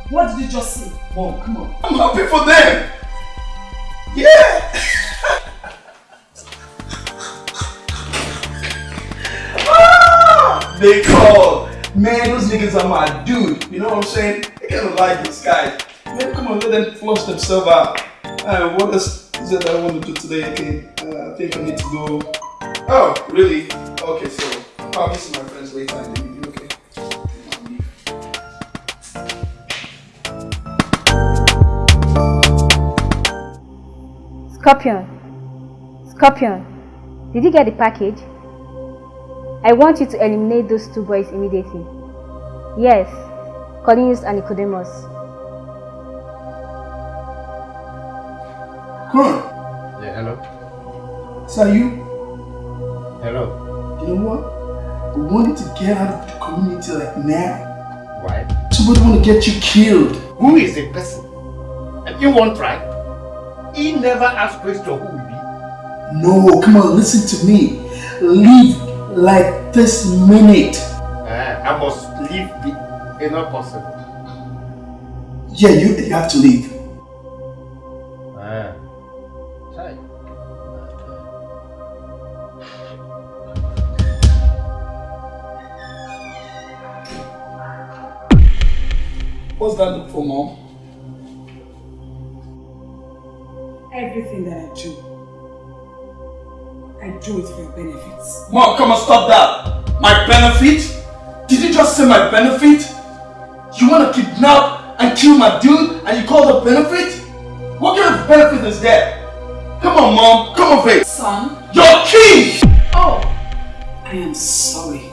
What did you just say? Mom, come on. I'm happy for them. Yeah. they call. Man, those niggas are my dude. You know what I'm saying? They kind of like these guys. Man, come on, let them flush themselves out. Uh, what else is it that I want to do today again? Uh, I think I need to go. Oh, really? Okay, so I'll probably see my friends later in the evening. Okay. Scorpion. Scorpion. Did you get the package? I want you to eliminate those two boys immediately. Yes, Cornelius and Nicodemus. Come on. Yeah, hello. Sir, you? Hello. You know what? We wanted to get out of the community like now. Why? Somebody want to get you killed. Who is the person? And you won't try. He never asked question who will be. No, come on, listen to me. Leave like this minute. Uh, I must leave the it's not possible. Yeah, you, you have to leave. Ah. Chai. What's that look for, mom? Everything that I do, I do it for your benefits. Mom, come on, stop that. My benefit? Did you just say my benefit? You want to kidnap and kill my dude and you call it benefit? What kind of benefit is that? Come on, mom, come on, babe. Son? You're king! Oh, I am sorry.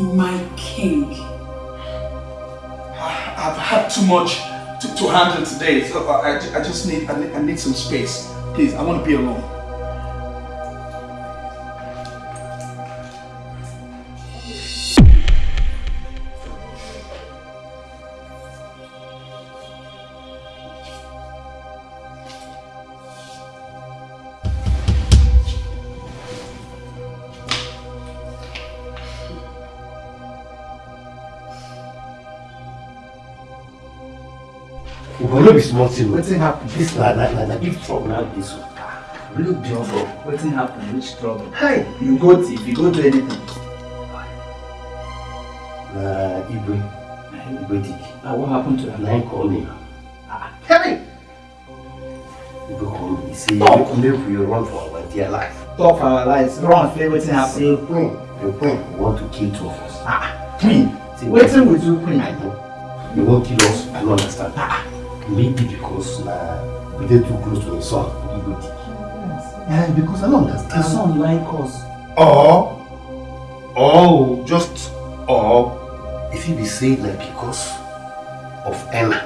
My king. I've had too much to, to handle today, so I, I, I just need I, need I need some space. Please, I want to be alone. We go no be small thing. Wetin happen? This na na na na big trouble na this one. Really big trouble. Wetin happen? Which trouble? Hi. You go thief, you go do anything. Na Igwe. Igwe Dik. Ah, what happened to him? Na him call me. Tell me. Igwe call me. He say Talk. make make we run for our dear life. Talk for our lives. Run, fair, wetin happen? Say queen, the queen want to kill two of us. Ah, queen. Say, Wetin we do queen? I know. You won't kill us. I don't understand. Ah, maybe because na we dey too close to him son. Igwe Dik. Yeah, because I don't understand. His son like us. Or Oh, just or if you be saying that because of Emma,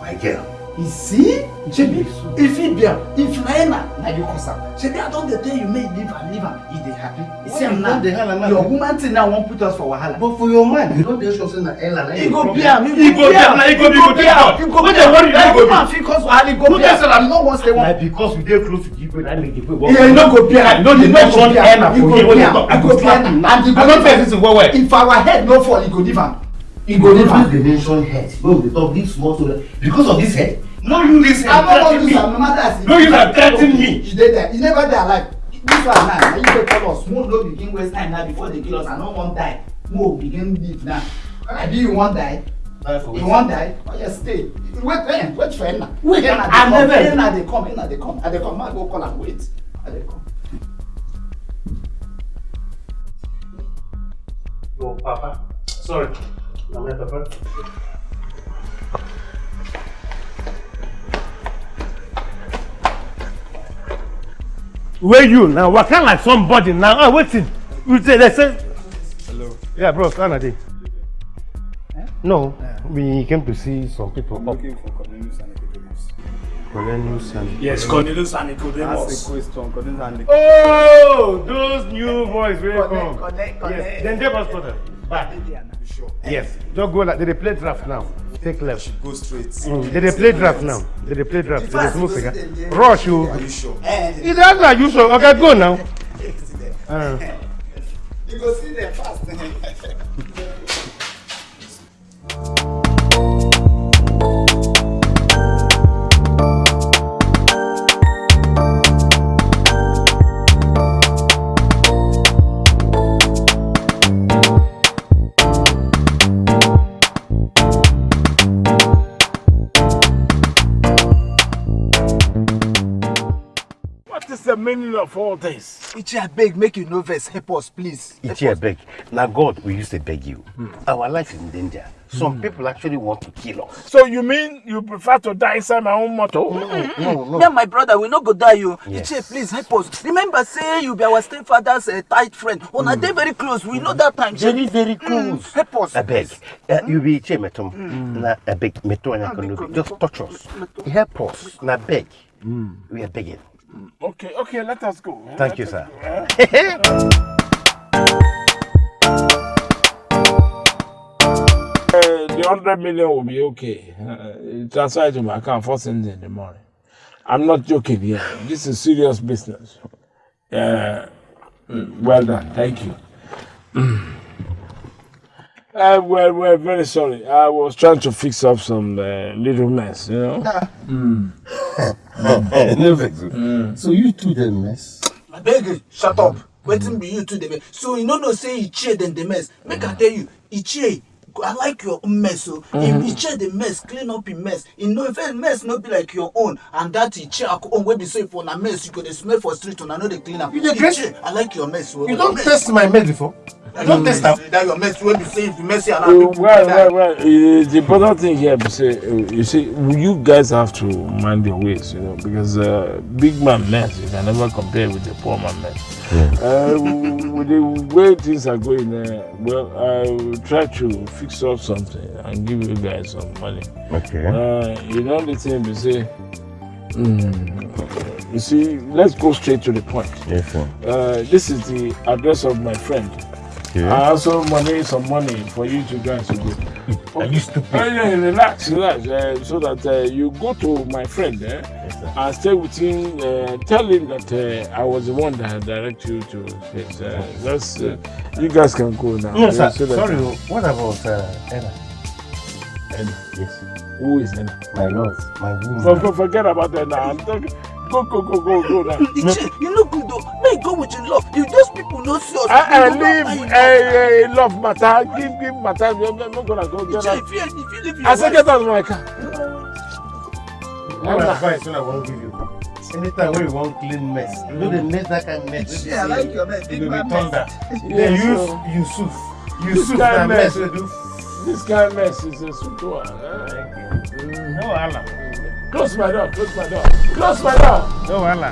my girl. You see? shebi e fit be am if na him na you cause am. Shebi i don dey tell you may you leave am leave am. E dey happy. You see am now. your woman thing now won't put us for wahala. but for your man you don't dey sure say na ella na him go be am e go be am e go be am e go be am. e go be am go woman fit go wahala e go be am. no go say one. go because we go close to go people na go the people go e no go be go no dey go one ella go here wey go talk. I go slap am. And the good thing if our head go fall e go leave am. e go never dey mention go when we go talk this go story because go this head No use this I wan threaten me. no use am threaten me. You dey there. You never dey alive. This one now, na you dey tell us. Mo no begin waste time now before they kill us. I no wan die. Mo begin live now. Abi you wan die? You wan die? Oh yeah, stay. Wait, eh, wait for Enna. Wait, I come. never- Enna dey come. Enna dey come. I dey come. Ma go call am. Wait. I dey come. Your papa. Sorry. Na my papa. Where you now? Waka like somebody now. Ah, waiting. You say they say. Hello. Yeah, bro. Can I do? No, we came to see some people I'm looking for Cornelius and Nicodemus. Cornelius and Yes, Cornelius and Nicodemus. Ask a question. Cornelius and Oh, those new boys will come. Connect, connect. Yes, then they must put back. Yes, just go like they play draft now. Take left. Go straight. Mm, they dey play draft now. They dey play draft. They dey smoke cigar. Rush you. Are you sure? Is that like you sure? Okay, go now. Uh, You go see them fast. the meaning of all this? Ichi abeg make you no vex help us please. Ichi beg. Now God, we used to beg you. Our life is in danger. Some people actually want to kill us. So you mean you prefer to die inside my own motor? No, no, Me and my brother, we no go die you. Yes. Ichie, please help us. Remember, say you be our stepfather's uh, tight friend. Una dey very close. We know that time. Very, very close. Help us. I beg. Uh, you be Ichi metom. Na I beg meto and I can Just touch us. Help us. Na beg. We are begging. Okay, okay, let us go. Thank Let you, sir. eh? Uh, the hundred million will be okay. Uh, transfer it to my account first thing in the morning. I'm not joking here. This is serious business. Uh, mm, well done. Thank you. Uh, well, well, very sorry. I was trying to fix up some uh, little mess, you know. Mm. no vex. So you two the mess. Abeg, you, shut up. Wetin be you two dey mess? So you no know say Ichie dem dey mess. Make I tell you, Ichie, I like your own mess o. If Ichie dey mess, clean up him mess. E no if mess no be like your own and that Ichie own wey be say if una mess you go dey smell for street una no dey clean am. You dey dress- Ichie, I like your mess o. You don't test my mess before. You don't test am. That your mess wey be say if you mess here Uh, around people well, go well, well. Uh, the important thing here is say, uh, you see, you guys have to mind your ways, you know, because uh, big man mess you can never compare with the poor man mess. Uh, with the way things are going, uh, well, I will try to fix up something and give you guys some money. Okay. Uh, you know the thing we say. Mm, you see, let's go straight to the point. Yes, sir. Uh, this is the address of my friend. I also money some money for you two guys to go. Are you stupid? Yeah, relax, relax. Uh, so that uh, you go to my friend eh, and stay with him. Uh, tell him that uh, I was the one that direct you to his. Uh, that's, uh, you guys can go now. No, sir. Uh, so that- Sorry. What about uh, Anna? Ella. Yes. Who is Ella? My love. My woman. For, for, forget about that now. I'm talking. Go, go, go, go, go now. Ichie, you no good though. Make you go with your love. If those people no see us, I, I you leave a, a love matter. Give, give matter. I'm not gonna go get Ichie, out. if you if you leave your I said, get out of my car. One advice when I want to give you. Anytime when you want clean mess, you know the mess that of mess. Yeah, I like your mess. It will be thunder. Yes, use. Yusuf. This Yusuf of mess we. This kind of mess is a sweet one. No wahala. Close my door. Close my door. Close my door. No wahala.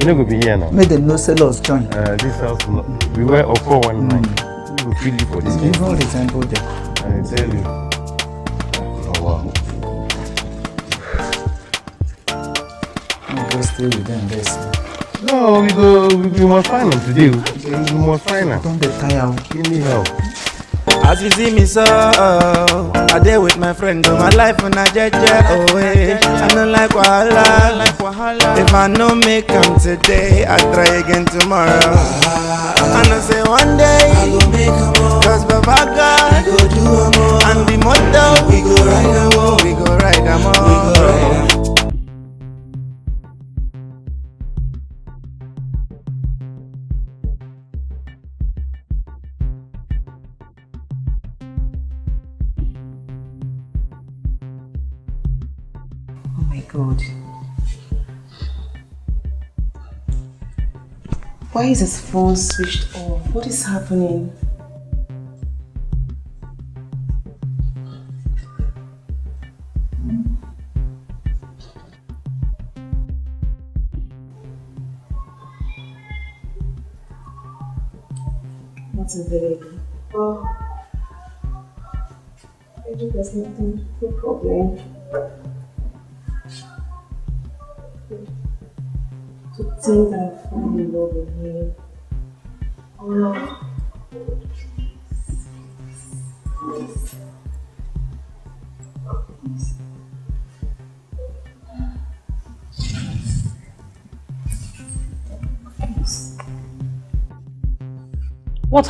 You know, go be here now. Make them no sell us join. Uh, this house, no, we were up for one night. We will kill you for this. Even resemble them. I tell you. Oh wow. We go stay with them this. No, we go. We, we must find them today. We, we must find them. Don't be tired. Give me help. As you see me so, I dey with my friends, do my life on a jeje, oh eh. I don't like wahala, if I no make am today, I try again tomorrow. And I say one day, I go make am cause Baba God, go do am and the motto, we go ride we ride am we go ride Oh god. Why is his phone switched off? What is happening?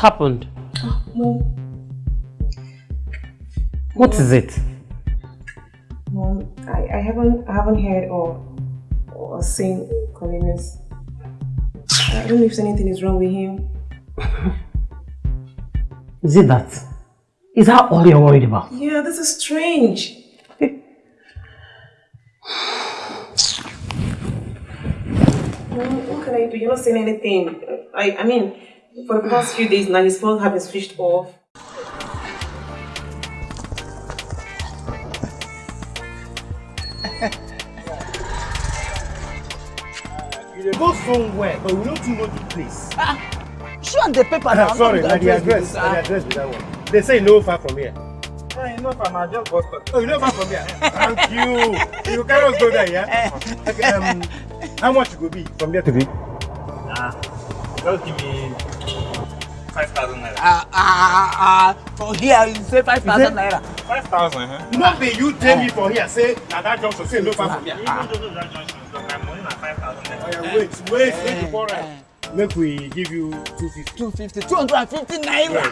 Happened? Ah, no, What is it? Mom, I, I haven't I haven't heard or or seen Cornelius. I don't know if anything is wrong with him. Is it that? Is that all you're worried about? Yeah, this is strange. Mom, what can I do? You're not saying anything. I I mean, for the past few days now, his phone has been switched off. You dey go somewhere, but we don't know the place. Show on the paper now. Sorry, not na the address, this, ah. the address be that one. They say no far from here. Hey, no, fam, I just bust up. Oh, you know far from here? Thank you. You cannot go there, yeah? Okay, um, how much it go be from there to be? Nah, just give me 5,000 naira. Ah, ah, ah, for here, you say 5,000 naira. 5,000, huh? No be you tell me for here, say na that junction, say no far from here. Even though that junction, so my money na 5,000 naira. Oh, wait, wait, make you pour right. Make we give you 250. 250, 250 naira.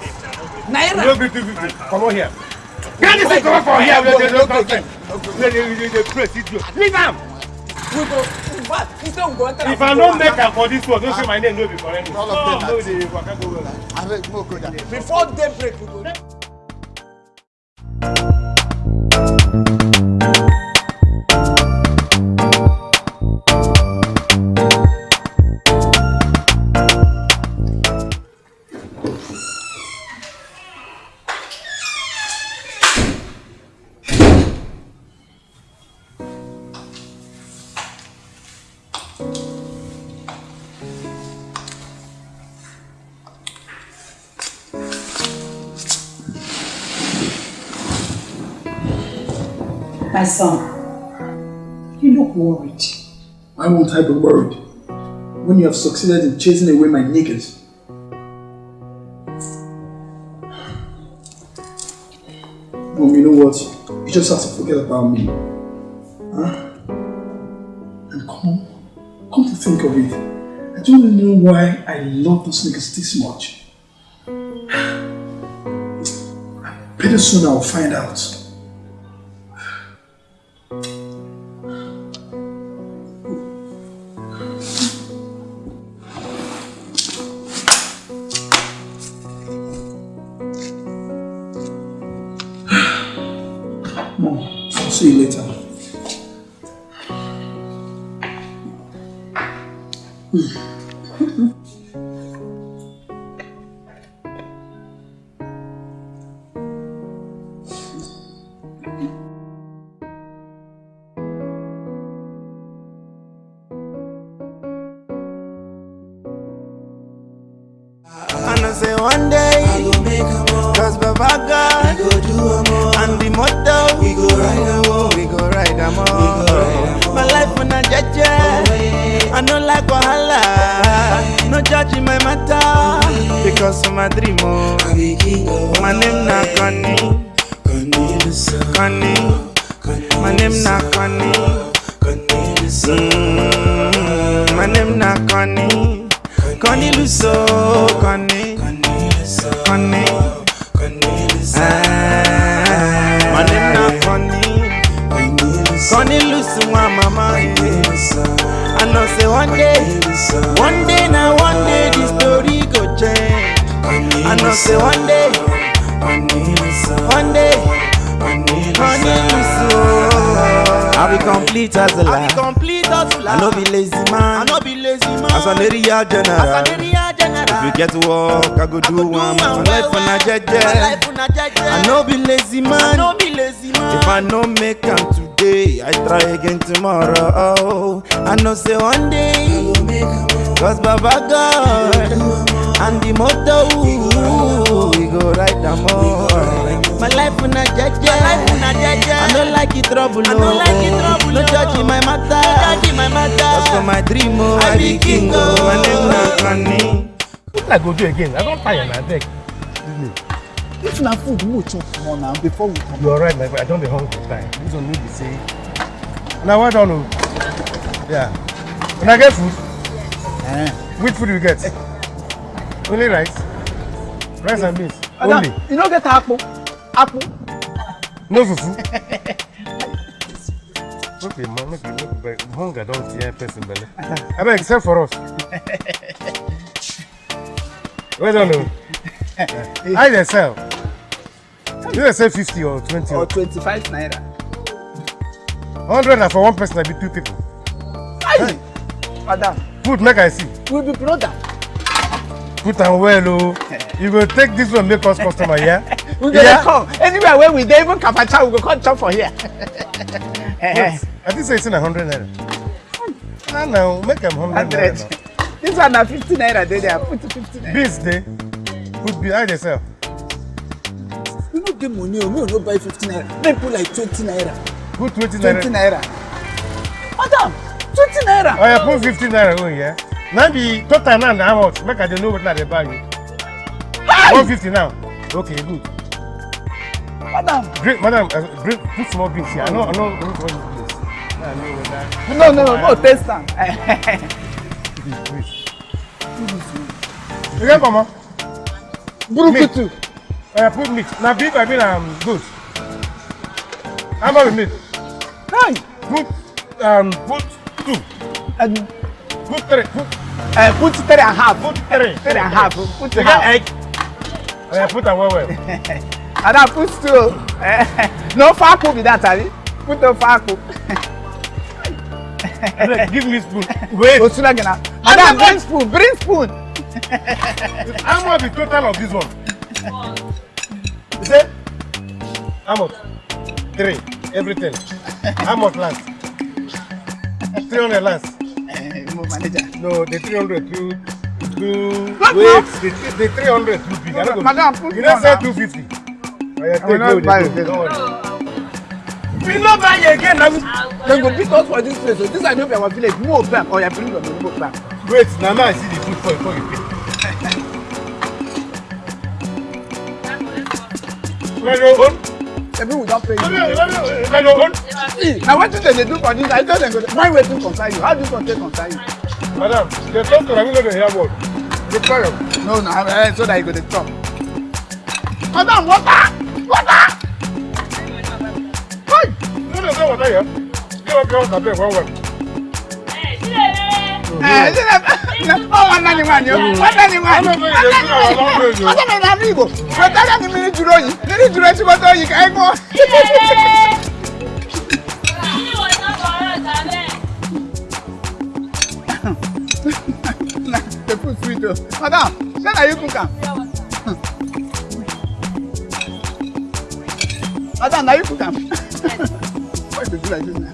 No Naira. be 250. Come on here. Get this thing come from here. Wait, wait, wait, wait, wait. Wait, wait, wait, wait. Leave am. We go, but instead we go enter. If I no make am for this one, don't say my name no be correct. All of them No, na- no, waka go well. Before daybreak, we go. My son, you look worried. Why won't I be worried? When you have succeeded in chasing away my niggas. Mom, you know what? You just have to forget about me. Huh? Think of it, I don't know why I love those niggas this much. Pretty soon I'll find out. Again? I don't tire na beg. If na food, we chop more now before we come. You alright, my boy? I don't be hungry time. This one need be say. Now what done? Yeah. When I get food, Eh. which food you get? Only rice, rice and beans. Madam, Only. you no get akpu? Akpu? No fufu. Okay, man, make you you beg. Hunger don't tear person belly. I beg, except for us. Where don't know? I dey sell. You dey sell fifty or twenty Or twenty-five naira. hundred na for one person na be two people. Aye. Madam, Food make I see. we be brother. Put am well o. You go take this one make us customer yeah? We go dey come. Anywhere wey we dey, even kafacha, we go come chop for here. Yes. I think say it's na hundred naira. Na na make am hundred Hundred. naira. This one na fifty naira dey there. Put fifty naira. Beans dey. Put beans. How sell? We no get money o. Me no buy fifty naira. Make put like twenty naira. Put twenty naira. Twenty naira. Madam, twenty naira. Oh, yeah, put 15 naira own, yeah? Now the total now na how much? Make I dey know I dey buy you. 150 now. Okay, good. Madam. Drink, madam, uh, drink, put small beans here. I know, I know, I know what this place. Now I know whether. No, no, no, no, taste am. You get on? Burukutu. Uh, put meat. Now beef, I mean um, goat. How about meat? Hi. Put, um, put two. And put three. Put, uh, put three and a half. Put three. Three and a half. Put You half. egg? Uh, put am well well. And I put two. No faku be that, abi? Put no faku. Abeg, give me spoon. Wait. Osuna gina. Madam, bring spoon. Bring spoon. How much the total of this one? You say? How much? Three. Everything. How much last? 300 last. manager. No, the 300 too. Too. What Wait, the, the 300 too big. Madam, put You don't say now. 250. Oh, yeah, I will take not go, it. go. We not buy again. Now they go beat us for this place. So this I know for our village. Move back oh, or you bring your money back. Wait, now I see the food for you before you pay. Every without paying. Now what do they do for this? I tell them, why we do consign you? How do you contain consign you? Madam, they talk to Ramiro the airport. They call you. No, no, so that you go to talk. Madam, water! Water! ọ̀sẹ̀ wọ̀tá yẹ bí wọ́n kẹ́ ọ̀sà bẹ́ẹ̀ wọ́n wẹ̀. ẹ sílẹ̀ ọ wọn nani wa ni o wọn nani wa ni o ọsẹ mi na mi ibo mo tẹ́lẹ̀ ni mi ni dúró yìí mi ni dúró tí mo tó yìí ká ẹ gbọ́. the food sweet o madam ṣé na you cook am. madam na you cook am. Dey do like this na?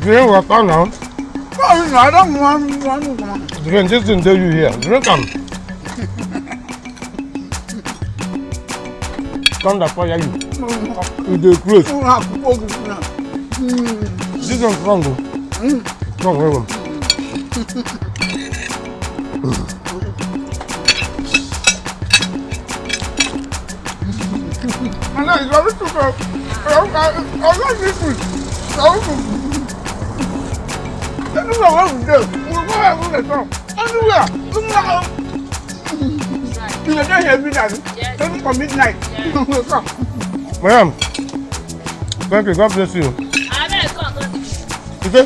Drink water now. Oh, no, I don't want, want, want. Drink this thing you here. Drink am. Come that fire you. You dey close. This one strong o. Strong well well. ọ̀nà ìyọrí túbọ̀ ọlọ́ọ̀dì This is kù. Tẹ́lú wà wọ́n ń dé, mo kọ́ ẹ̀ fún ẹ̀tọ́. Anywhere, ó You lọ. Ìyẹn dẹ́yẹ bí dàbí, tẹ́lú for midnight. Madam, thank you, God bless you. Ààrẹ ẹ̀kọ́ kan ti. Ṣé?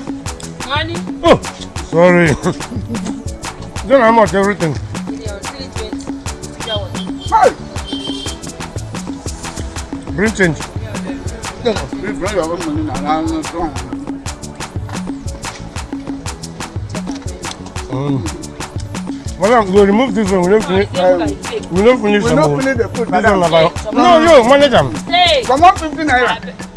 Wọ́n ní. Oh, sorry. Don't know how much everything. Strong. Mm. Madam, we'll remove this one. We don't finish. Uh, we don't finish We don't finish the food, This madam. one about. Hey, No, yo, manage am. Stay. Come on, 50 naira.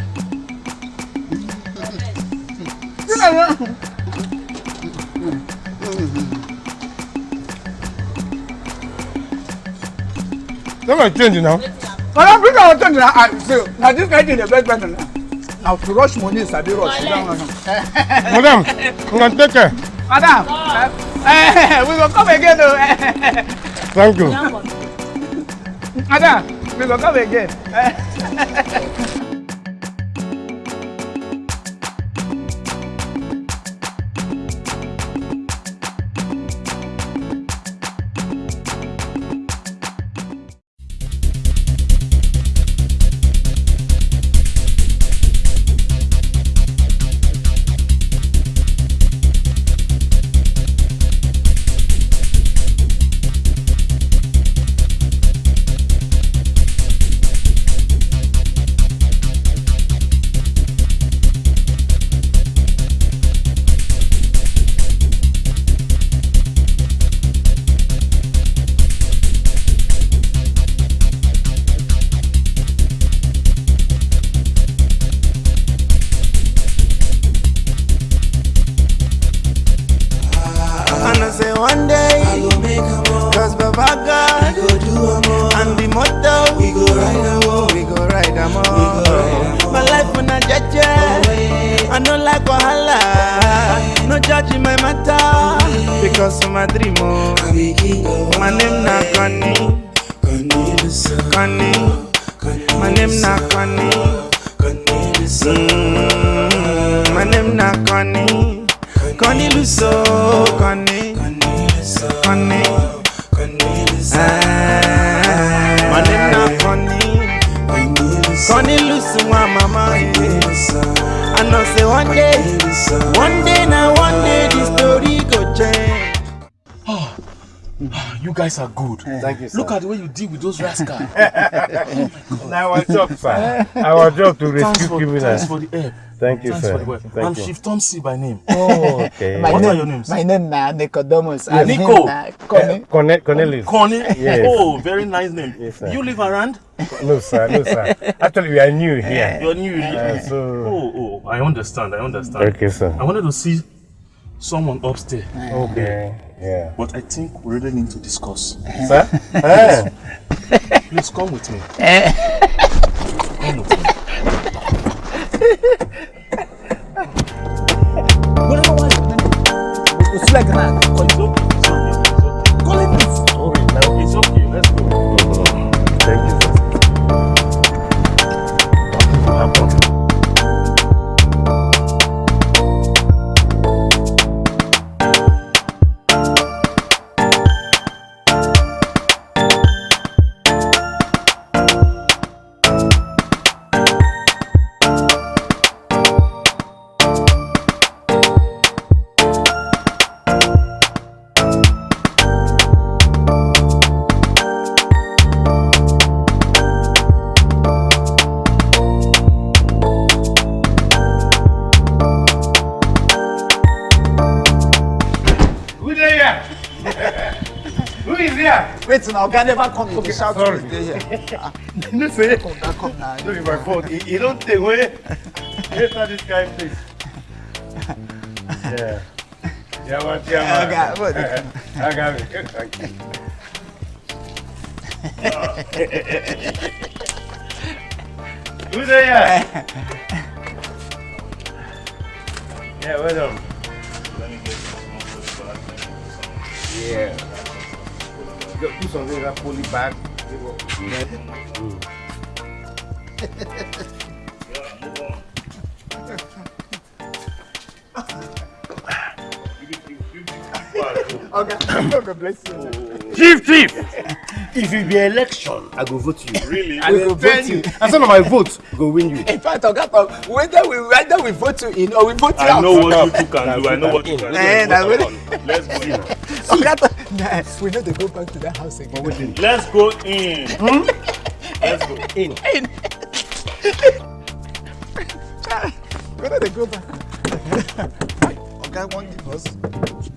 You might change now. Madam, bring our turn now. I say, now this guy did the best better now. Now to rush money, rush. You don't want to. Madam, I'm gonna take care. Madam, eh, we will come again. though. Thank you. Madam, we will come again. I don't like wahala. No judging my matter because of my dream. Oh. My name na Connie. Connie. My name na Connie. Mm, My name na Connie. Connie Luso, Connie, one day, one day You guys are good. Thank you, sir. Look at the way you deal with those rascals. oh Now our job, sir. Our job to Thanks rescue for, criminals. Thanks for the help. Thank you, Thanks sir. for the help. Thank I'm you. Chief Thompson by name. Oh, okay. My what name, are your names? My name na Nicodemus. Yeah, and Nico. him na Connie. Cornel, Cornelius. Connie? Yes. Oh, very nice name. Yes, sir. you live around? No, sir. No, sir. Actually, we are new here. You're new. Uh, so. Oh, oh, I understand. I understand. Okay, sir. I wanted to see someone upstairs. Okay. Yeah. But I think we really need to discuss. Sir? Ah. Please come with me. Eh. Come with me. It's like that. oga never come again okay, shout sorry. to dey here. no say come na come na. no be my fault e e don tey wey enter this guy place. yeah. Yama, yama. Oga, what? Oga, thank you. Who's there? Yeah, well done. Let me get some of this back. Yeah. Go put something that poly bag. Mm. Okay, God bless you. Chief, chief! If it be election, I go vote you. Really? I go vote you. And some of my votes go win you. In fact, Oga whether we whether we vote you in or we vote you I out. know what you two can do. I know what you can do. Eh, Let's go. In. Oga We know they go back to that house again. Let's go in. Let's go in. In. we know they go back. Oga won't give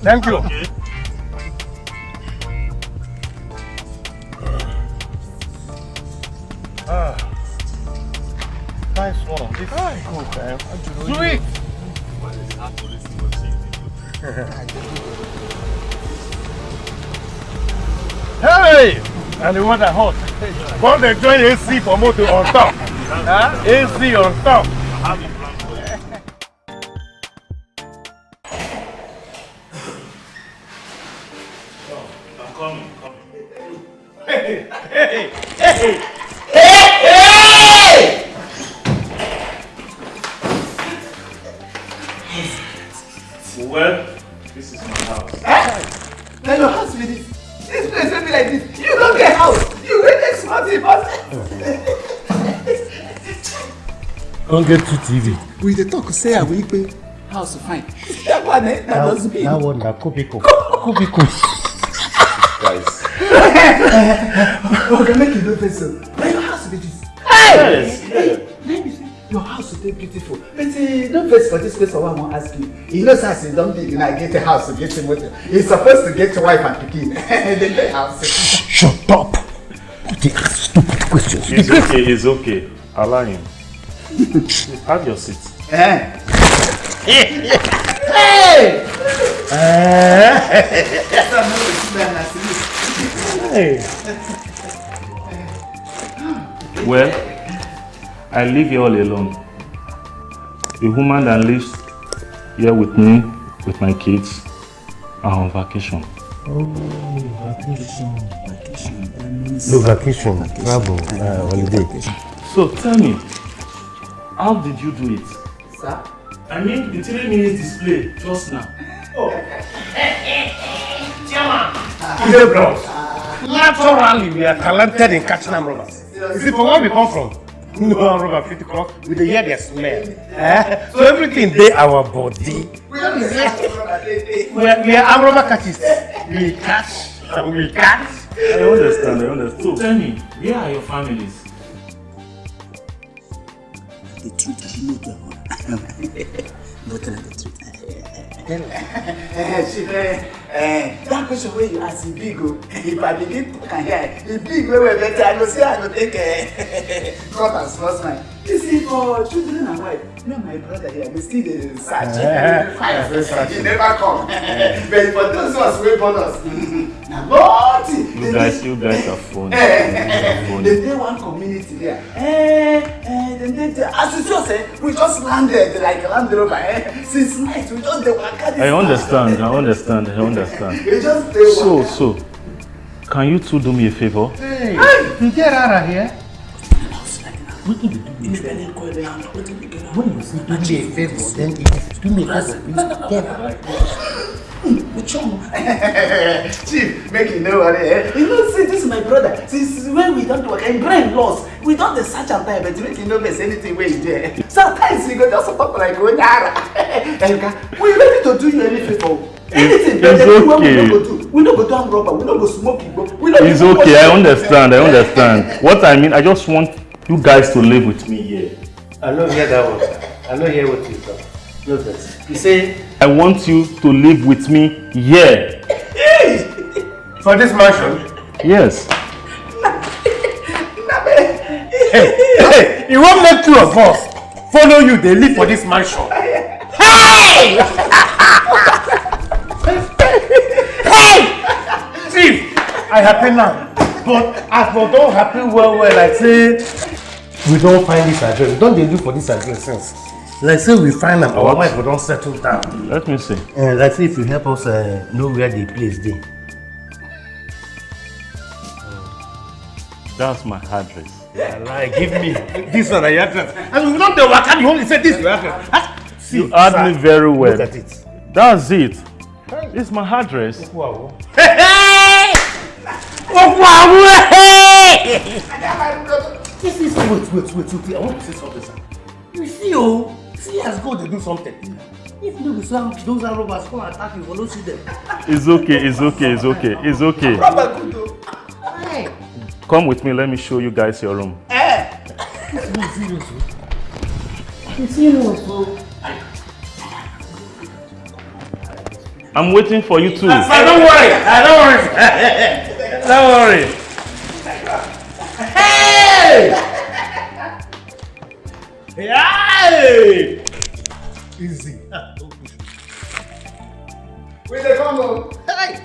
Thank you. Okay. Ah. Nice one. This is good, man. Sweet! Hey! And the water hot. Come they join AC for motor on top. Huh? AC on top. Don't TV. We dey talk say I will pay house fine. That one eh, that doesn't mean. That one, that Kubiko. Kubiko. Guys. Okay, make you no face so. Now your house be this. Yes, Hey, let me say, your house dey beautiful. But uh, don't for this place for one I wan ask you. You know say as you don big now get a house, get a motor. You supposed to get a wife and pikin. Then get house. Shut up. They ask stupid questions. It's okay, it's okay. Allow him. Have your seat. Eh? Hey! Hey! Well, I live here all alone. The woman that lives here with me, with my kids, are on vacation. Oh, vacation. Vacation. No, vacation. Travel. Uh, holiday. So tell me, how did you do it? Sir? I mean, the three minutes display just now. Oh. Ide bros. Naturally, we are talented in catching armed robbers. You see, from where we come from, no armed robber fit cross, we dey hear their smell. Eh? So everything dey our body. We are, we are armed robber catches. We catch and we catch. I understand, I understand. So tell me, where are your families? The truth I know to But tell the truth. Eh, eh, that question wey you ask e big o. If I begin talk am here, big well well better. I go say I go take eh, cut and small smile. You see for children and wife, me and my brother here, we still dey search. Eh, eh, search. E never come. But for those ones wey born us, na nothing. You guys, you guys are. Eh, You eh, eh, funny. They dey one community there. Eh, eh, dem dey there. As you just say, we just landed like Land Rover. Eh, since night we just dey waka this I understand, I understand, I understand. We just dey So, waka. so, can you two do me a favor? Hey, you get out of here. Wetin you do me a favor? When you say do me a favor, then if you do me a favor, please tell Chief, make you know what eh? You know, see, this is my brother. Since when we don't work, and brain lost. We don't dey search am time, but make you know there's anything where you do. Sometimes you go just talk like Onyara. Eluka, we ready to do you any favor. Anything, but it's the thing wey we no go do. We no go do am rubber, we no go smoke igbo. We no It's even okay, I understand, I understand. What I mean, I just want you guys to live with me here. I no hear that one, sir. I no hear what you talk. No vex. You say I want you to live with me here. for this mansion? Yes. Hey, hey, you won't make two of us follow you dey live for this mansion. Hey! hey! Chief, I happy now. But I for don happy well well like say we don find this address. We don dey look for this address since. Like say we find am, our What? wife go don settle down. Let me see. Uh, like say if you help us uh, know where the place dey. That's my address. Yeah, Like, give me this one na your address. And we don dey waka, you only say this your address. Ah, See, You heard sir, me very well. Look at it. That's it. It's my address. Wow. This is wait, wait, wait, wait. I want to say something, sir. You see, oh, see as God dey do something. If no those are robbers come attack you, no see them. It's okay, it's okay, it's okay, it's okay. Hey. Come with me, let me show you guys your room. Eh. Is serious. You serious, oh? I'm waiting for you too. Sir, don't worry. Uh, don't worry. don't worry. Easy. Where they come on? Hey!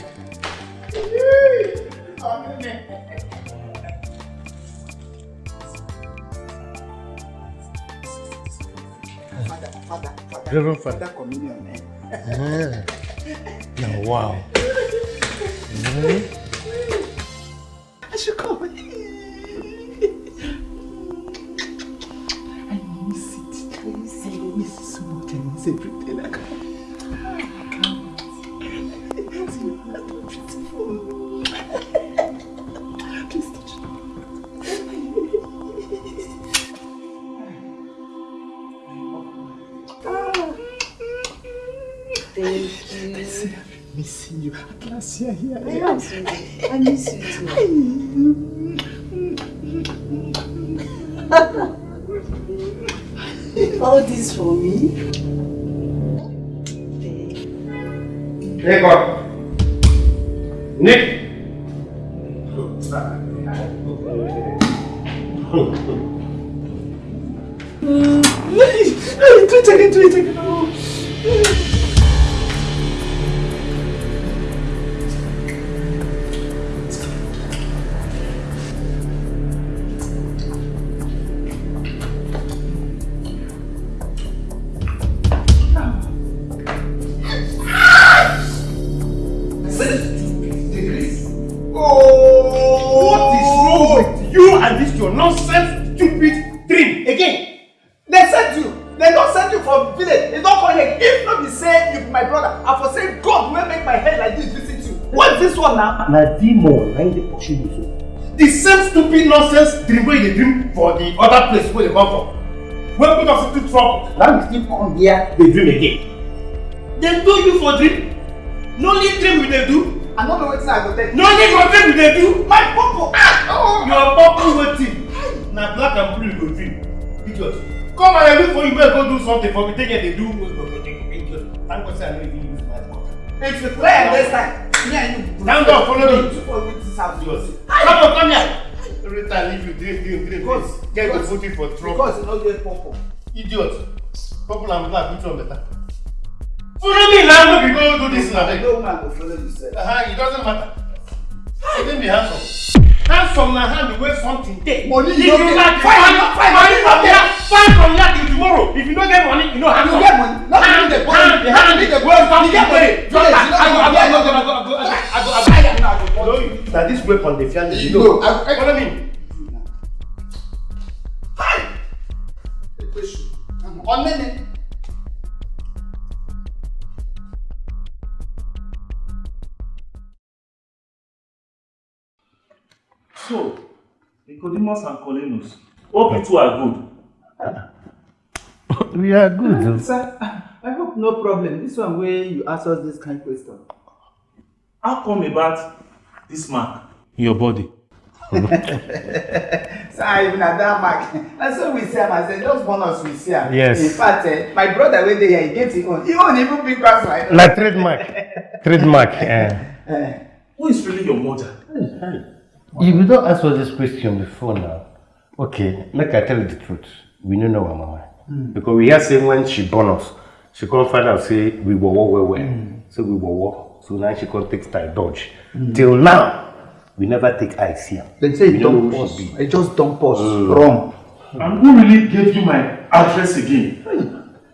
Father, father, father. Reverend Father. Father communion, eh? Ah. Now, wow. Mm. I should come. sempre tem na cara. Thank you. Miss you. Atlasia here. I miss you too. Wey you dey dream for the other place wey you come from. Wey put us into trouble. Now you still come here dey dream again. Dem do you for dream? No only dream we dey do. I don't know wetin I go take. No only for dream we dey do. My purple. Ah! Oh. Your purple wetin? Na black and blue you go dream. Idiot. Come and look for you make go do something for me take here dey do idiot. Thank God say I no even use my mouth. If you play next time, me and you. Calm down, follow me. You. Come on, come here. Time leave you drink, drink, drink. Because- Get because- you for trouble. Because you no get purple. Idiot. Purple and black, which one better? Follow me now, no be go do this now. No man go follow you sef. Uh-huh, it doesn't matter. Even be handsome. Handsome na hand wey something dey. Money you you no get. Fine, find fine, money from fine. here, find from here till tomorrow. If you no get money, you no handsome. You get money. Not Hand, you dey borrow. hand, You hand. dey borrow. Well, You get money. dey. Just like- you know, I go, I go, I you go, I get go, I go, I go, I go, I go, I I go. you. Na this weapon dey fear me. You You know, know. I- I- Follow me. Ọ̀nẹ́ni. So, Nicodemus and Colinus, hope you two are good. We are good. Sir, I hope no problem. This one where you ask us this kind of question. How come about this mark in your body? Sir, even at that mark. And so we see him, I said, just bonus we see him. Yes. In fact, eh, my brother went there, he gets his own. He own even big pass like Like trademark. trademark. eh. Eh. Who is really your mother? If you don't answer this question before now, okay, make I tell you the truth. We don't know our mama. Mm. Because we hear say when she born us, she come find out say we were war well well. So we were war. So now she come take style dodge. Mm. Till now, we never take eye here. her. They say we don't don't know pause. she. It just don't pause. Mm. Wrong. And who really gave you my address again?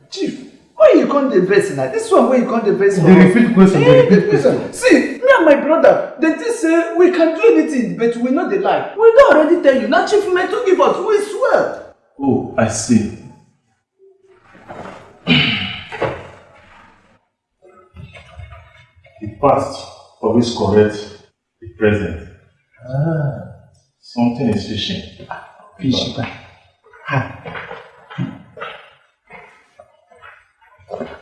Chief, why you can't the verse now? This one where you can't the verse They repeat question, they Eh, repeat listen, See, me and my brother, they just say we can do anything, but we know the lie. We don't already tell you. Now Chief meant to give us, we swear. Oh, I see. the past always correct the present. Ah. Something is fishing. Fish.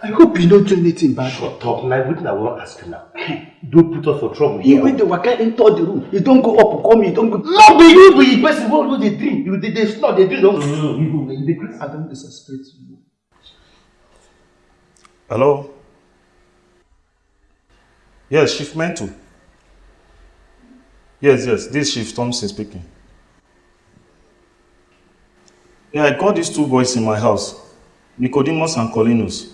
I hope you don't do anything bad. Shut up. Now, what I want to ask you now. Don't put us for trouble here. went the waka enter the room. You don't go up, come you don't go. No, be you, be the person who do the dream. You they, they snore, they dream. Don't. You you dey crazy. I don't disrespect you. Hello? Yes, Chief Mental. Yes, yes, this is Chief Thompson speaking. Yeah, I got these two boys in my house, Nicodemus and Colinus.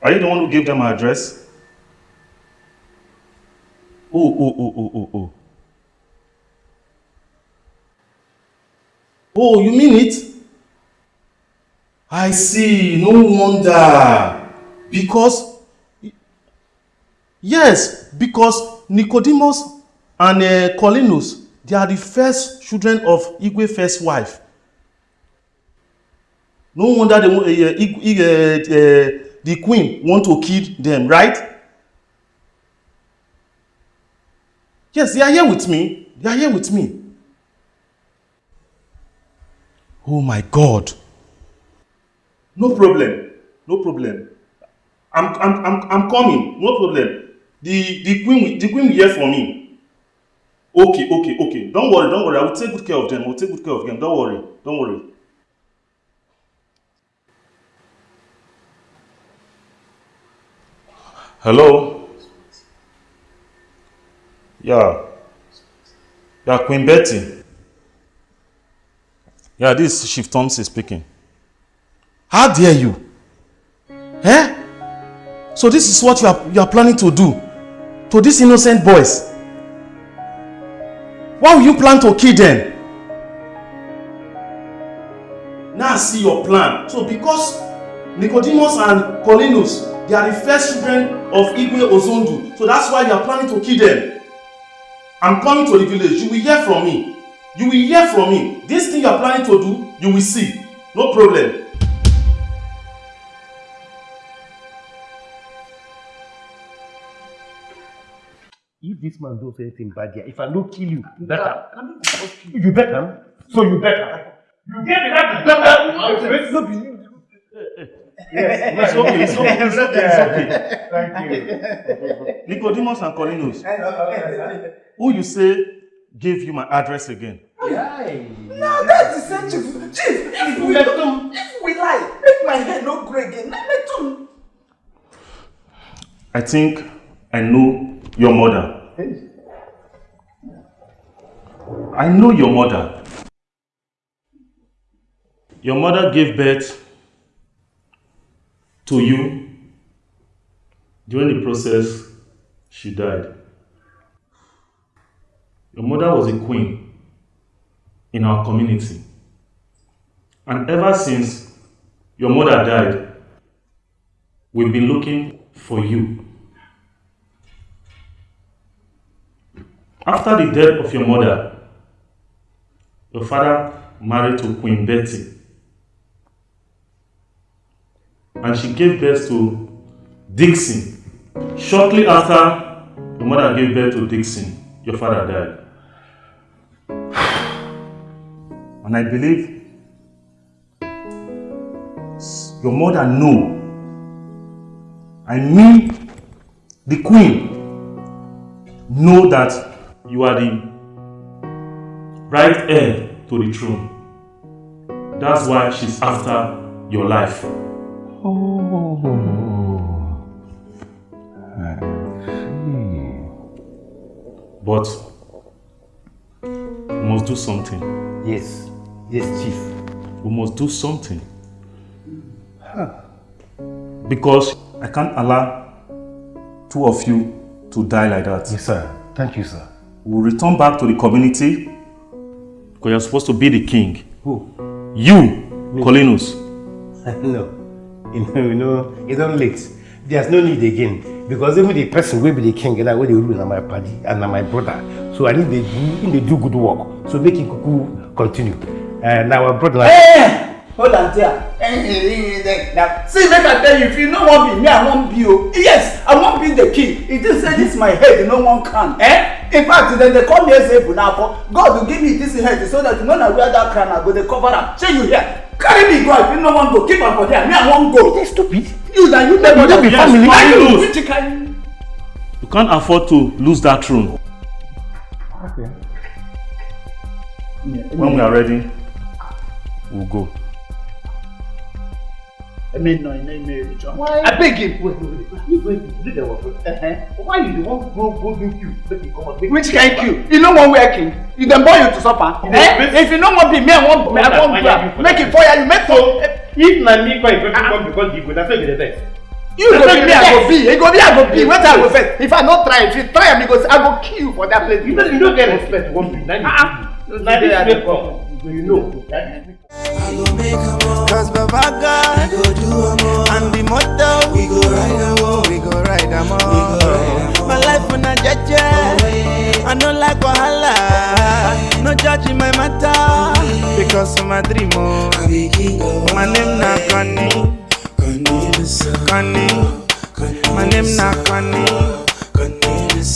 Are you the one who gave them my address? Oh, oh, oh, oh, oh, oh. Oh, you mean it? I see, no wonder. Because, yes, because Nicodemus and uh, Colinus, they are the first children of Igwe first wife. No wonder they, uh, uh, uh, the queen want to kill them, right? Yes, they are here with me. They are here with me. Oh my God. No problem. No problem. I'm, I'm, I'm, I'm coming. No problem. The, the queen, the queen will hear from me. Okay, okay, okay. Don't worry, don't worry. I will take good care of them. I will take good care of them. Don't worry. Don't worry. Hello? Yeah. Yeah, Queen Betty. Yeah, this is Chief Thompson speaking. How dare you? Eh? So this is what you are, you are planning to do to these innocent boys? Why will you plan to kill them? Now see your plan. So because Nicodemus and Colinus, they are the first children of Igwe Ozondu. So that's why you are planning to kill them. I'm coming to the village. You will hear from me. You will hear from me. This thing you are planning to do, you will see. No problem. If this man does anything bad here, if I don't kill you, better. You better. So you better. You get the right better. No be you. Yes, it's okay, it's okay, it's okay, it's okay. Thank you. Nicodemus and Colinus, who you say gave you my address again? No, that's the same chief. Chief, if we if we lie, make my head no grey again. Let me do. I think I know your mother. I know your mother. Your mother gave birth to you. During the process, she died. Your mother was a queen in our community. And ever since your mother died, we've been looking for you. After the death of your mother, your father married to Queen Betty. and she gave birth to Dixon. Shortly after your mother gave birth to Dixon, your father died. And I believe your mother knew. I mean the queen know that you are the right heir to the throne. That's why she's after your life. Oh. But we must do something. Yes. Yes, Chief. We must do something. Huh. Because I can't allow two of you to die like that. Yes, sir. Thank you, sir. We'll return back to the community because you're supposed to be the king. Who? You, Cornelius. no. You know, you know, it's not late. There's no need again. Because even the person will be the king and I will rule na my party and na my brother. So I need to do, they do good work. So make it kuku continue. And our brother. Hey! Hold on there. Now, see, make I tell you, if you no wan be me, I wan be o. Yes, I wan be the king. It just say this my head, no one can. Eh? In fact, then they call me Ezebunafo. now. God will give me this head so that when I wear that crown, I go dey cover am. Shey you hear? Carry me go if you no wan go. Keep am for there. Me, I wan go. You're stupid. You na you never don't be family. Why you Lose. which kind? You can't afford to lose that throne. Okay. When we are ready, we'll go. I mean, no, no, no, John. Why? I beg him. Wait, wait, wait. You going to do the work? Why you the one go go do queue? Make you come out. make Which you kind come queue? You no wan wear king? You dem born you to suffer? You Eh? If you no wan be me, I wan me, I wan you am. Make it fire you, make So, if na me come you come because you go, that's why you dey vex. You go be me, I go be. He go be, I go be. Wetin I go first? If I no try, if you try am, go say, I go kill you for that place. You don't, you don't get respect. One be. Now you. Ah, Now this way come. You know. Cause Baba God go do am all. And the motto we go ride am all. We go ride am all. My life on a jaja. I no like wahala. No judge in my matter. Because of my dream oh. My name na Connie. Connie. My name na Connie.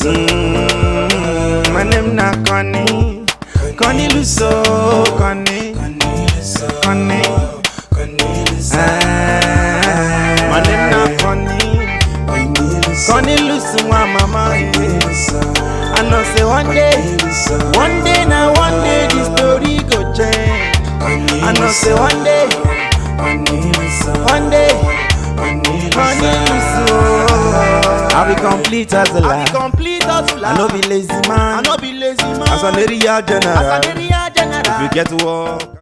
Mm, My name na Connie. Connie Luso. Connie. Connie. Ah, My name na Connie. Connie Luso, my mama. I know say one day, one day now, one day the story go change. I know say one day, one day, Connie Luso. I be complete as a lie. I no be lazy man. I no be lazy man. As an area general. As an area general. If you get to work.